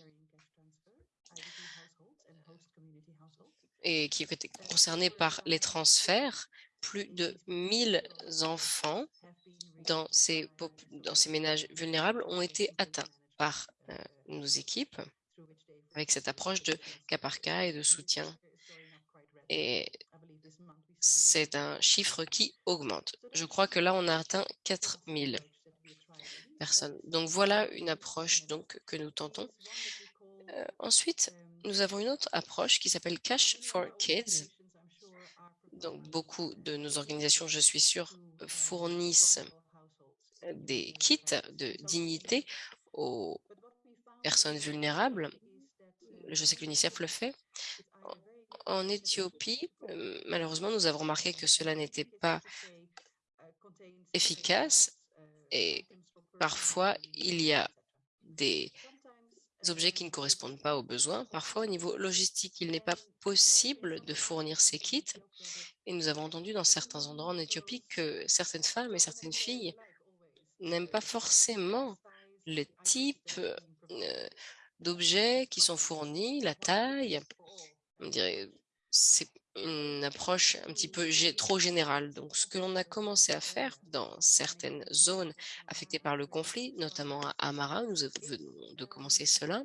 et qui ont été concernées par les transferts, plus de 1000 enfants dans ces, ménages vulnérables ont été atteints par euh, nos équipes avec cette approche de cas par cas et de soutien. Et c'est un chiffre qui augmente. Je crois que là, on a atteint 4000 personnes. Donc, voilà une approche donc, que nous tentons. Euh, ensuite, nous avons une autre approche qui s'appelle Cash for Kids. Donc, beaucoup de nos organisations, je suis sûre, fournissent des kits de dignité aux personnes vulnérables. Je sais que l'UNICEF le fait. En Éthiopie, euh, malheureusement, nous avons remarqué que cela n'était pas efficace et parfois il y a des objets qui ne correspondent pas aux besoins. Parfois, au niveau logistique, il n'est pas possible de fournir ces kits. Et nous avons entendu dans certains endroits en Éthiopie que certaines femmes et certaines filles n'aiment pas forcément le type euh, d'objets qui sont fournis, la taille. On dirait une approche un petit peu trop générale. Donc, ce que l'on a commencé à faire dans certaines zones affectées par le conflit, notamment à Amara, nous venons de commencer cela,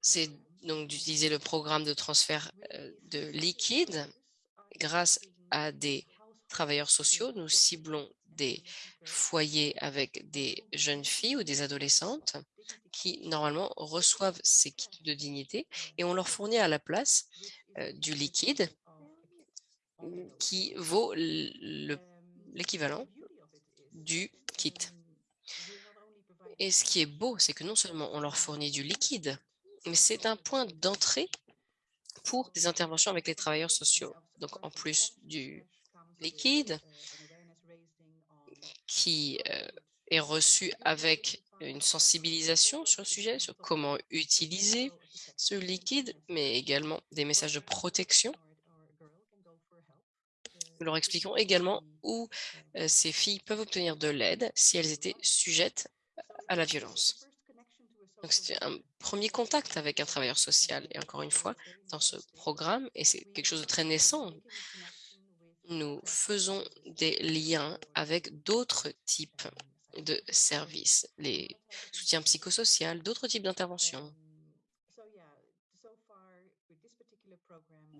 c'est donc d'utiliser le programme de transfert euh, de liquide grâce à des travailleurs sociaux. Nous ciblons des foyers avec des jeunes filles ou des adolescentes qui, normalement, reçoivent ces kits de dignité et on leur fournit à la place euh, du liquide qui vaut l'équivalent du kit. Et ce qui est beau, c'est que non seulement on leur fournit du liquide, mais c'est un point d'entrée pour des interventions avec les travailleurs sociaux. Donc, en plus du liquide qui euh, est reçu avec une sensibilisation sur le sujet, sur comment utiliser ce liquide, mais également des messages de protection. Nous leur expliquons également où euh, ces filles peuvent obtenir de l'aide si elles étaient sujettes à la violence. Donc, c'était un premier contact avec un travailleur social. Et encore une fois, dans ce programme, et c'est quelque chose de très naissant, nous faisons des liens avec d'autres types de services, les soutiens psychosociaux, d'autres types d'interventions.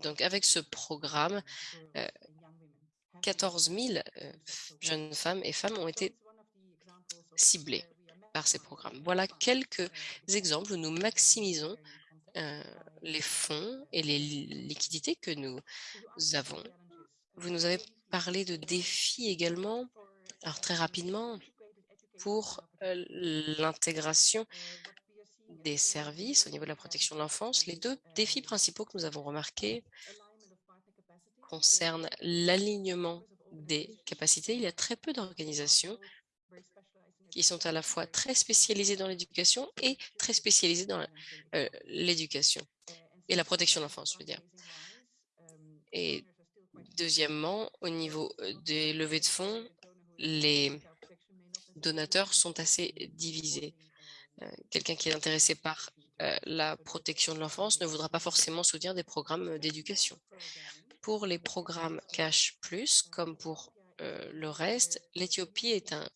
Donc, avec ce programme, euh, 14 000 euh, jeunes femmes et femmes ont été ciblées par ces programmes. Voilà quelques exemples où nous maximisons euh, les fonds et les li- liquidités que nous avons. Vous nous avez parlé de défis également. Alors très rapidement, pour euh, l'intégration des services au niveau de la protection de l'enfance, les deux défis principaux que nous avons remarqués concernent l'alignement des capacités. Il y a très peu d'organisations qui sont à la fois très spécialisées dans l'éducation et très spécialisées dans euh, l'éducation et la protection de l'enfance, je veux dire. Deuxièmement, au niveau euh, des levées de fonds, les donateurs sont assez divisés. Euh, Quelqu'un qui est intéressé par euh, la protection de l'enfance ne voudra pas forcément soutenir des programmes d'éducation. Pour les programmes Cash Plus, comme pour le reste, l'Éthiopie est un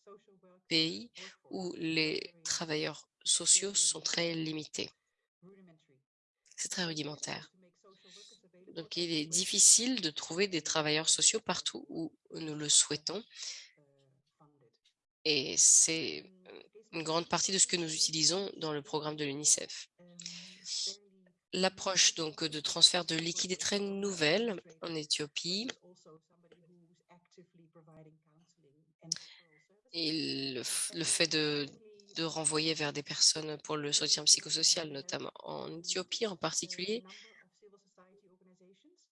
pays où les travailleurs sociaux sont très limités. C'est très rudimentaire. Donc, il est difficile de trouver des travailleurs sociaux partout où nous le souhaitons. Et c'est une grande partie de ce que nous utilisons dans le programme de l'UNICEF. L'approche donc de transfert de liquide est très nouvelle en Éthiopie. Et le, fait de renvoyer vers des personnes pour le soutien psychosocial, notamment en Éthiopie en particulier,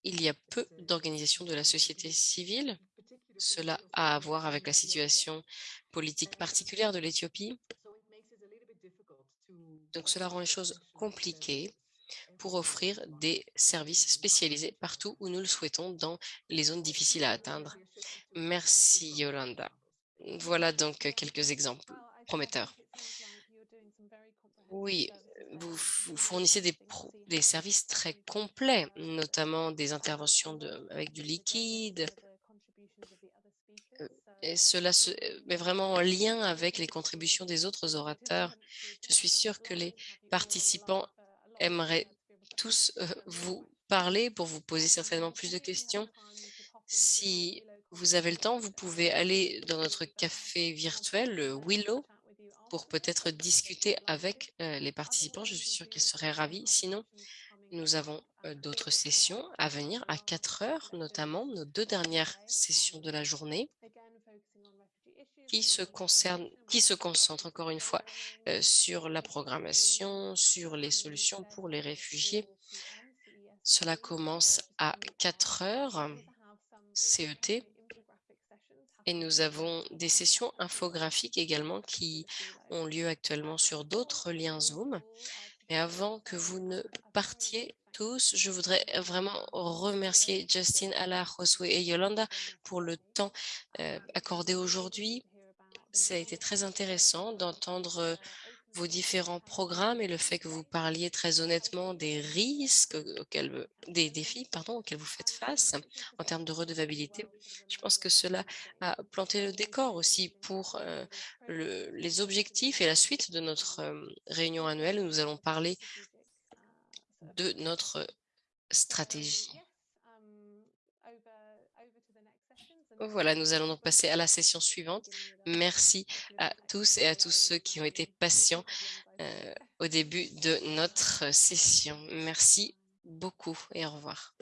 il y a peu d'organisations de la société civile. Cela a à voir avec la situation politique particulière de l'Éthiopie. Donc cela rend les choses compliquées pour offrir des services spécialisés partout où nous le souhaitons dans les zones difficiles à atteindre. Merci Yolanda. Voilà donc quelques exemples prometteurs. Oui, vous, fournissez des, services très complets, notamment des interventions avec du liquide, euh, et cela se met vraiment en lien avec les contributions des autres orateurs. Je suis sûre que les participants aimeraient tous euh, vous parler pour vous poser certainement plus de questions. Si vous avez le temps, vous pouvez aller dans notre café virtuel, le Willow, pour peut-être discuter avec euh, les participants. Je suis sûre qu'ils seraient ravis. Sinon, nous avons euh, d'autres sessions à venir à 4 heures, notamment nos deux dernières sessions de la journée. qui se concerne, qui se encore une fois euh, sur la programmation, sur les solutions pour les réfugiés. Cela commence à 4 heures CET et nous avons des sessions infographiques également qui ont lieu actuellement sur d'autres liens Zoom. Et avant que vous ne partiez tous, je voudrais vraiment remercier Justin, Ala, Josue et Yolanda pour le temps euh, accordé aujourd'hui. Ça a été très intéressant d'entendre vos différents programmes et le fait que vous parliez très honnêtement des risques auxquels, des défis pardon, auxquels vous faites face en termes de redevabilité. Je pense que cela a planté le décor aussi pour euh, le, les objectifs et la suite de notre euh, réunion annuelle où nous allons parler de notre stratégie. Voilà, nous allons donc passer à la session suivante. Merci à tous et à tous ceux qui ont été patients euh, au début de notre session. Merci beaucoup et au revoir.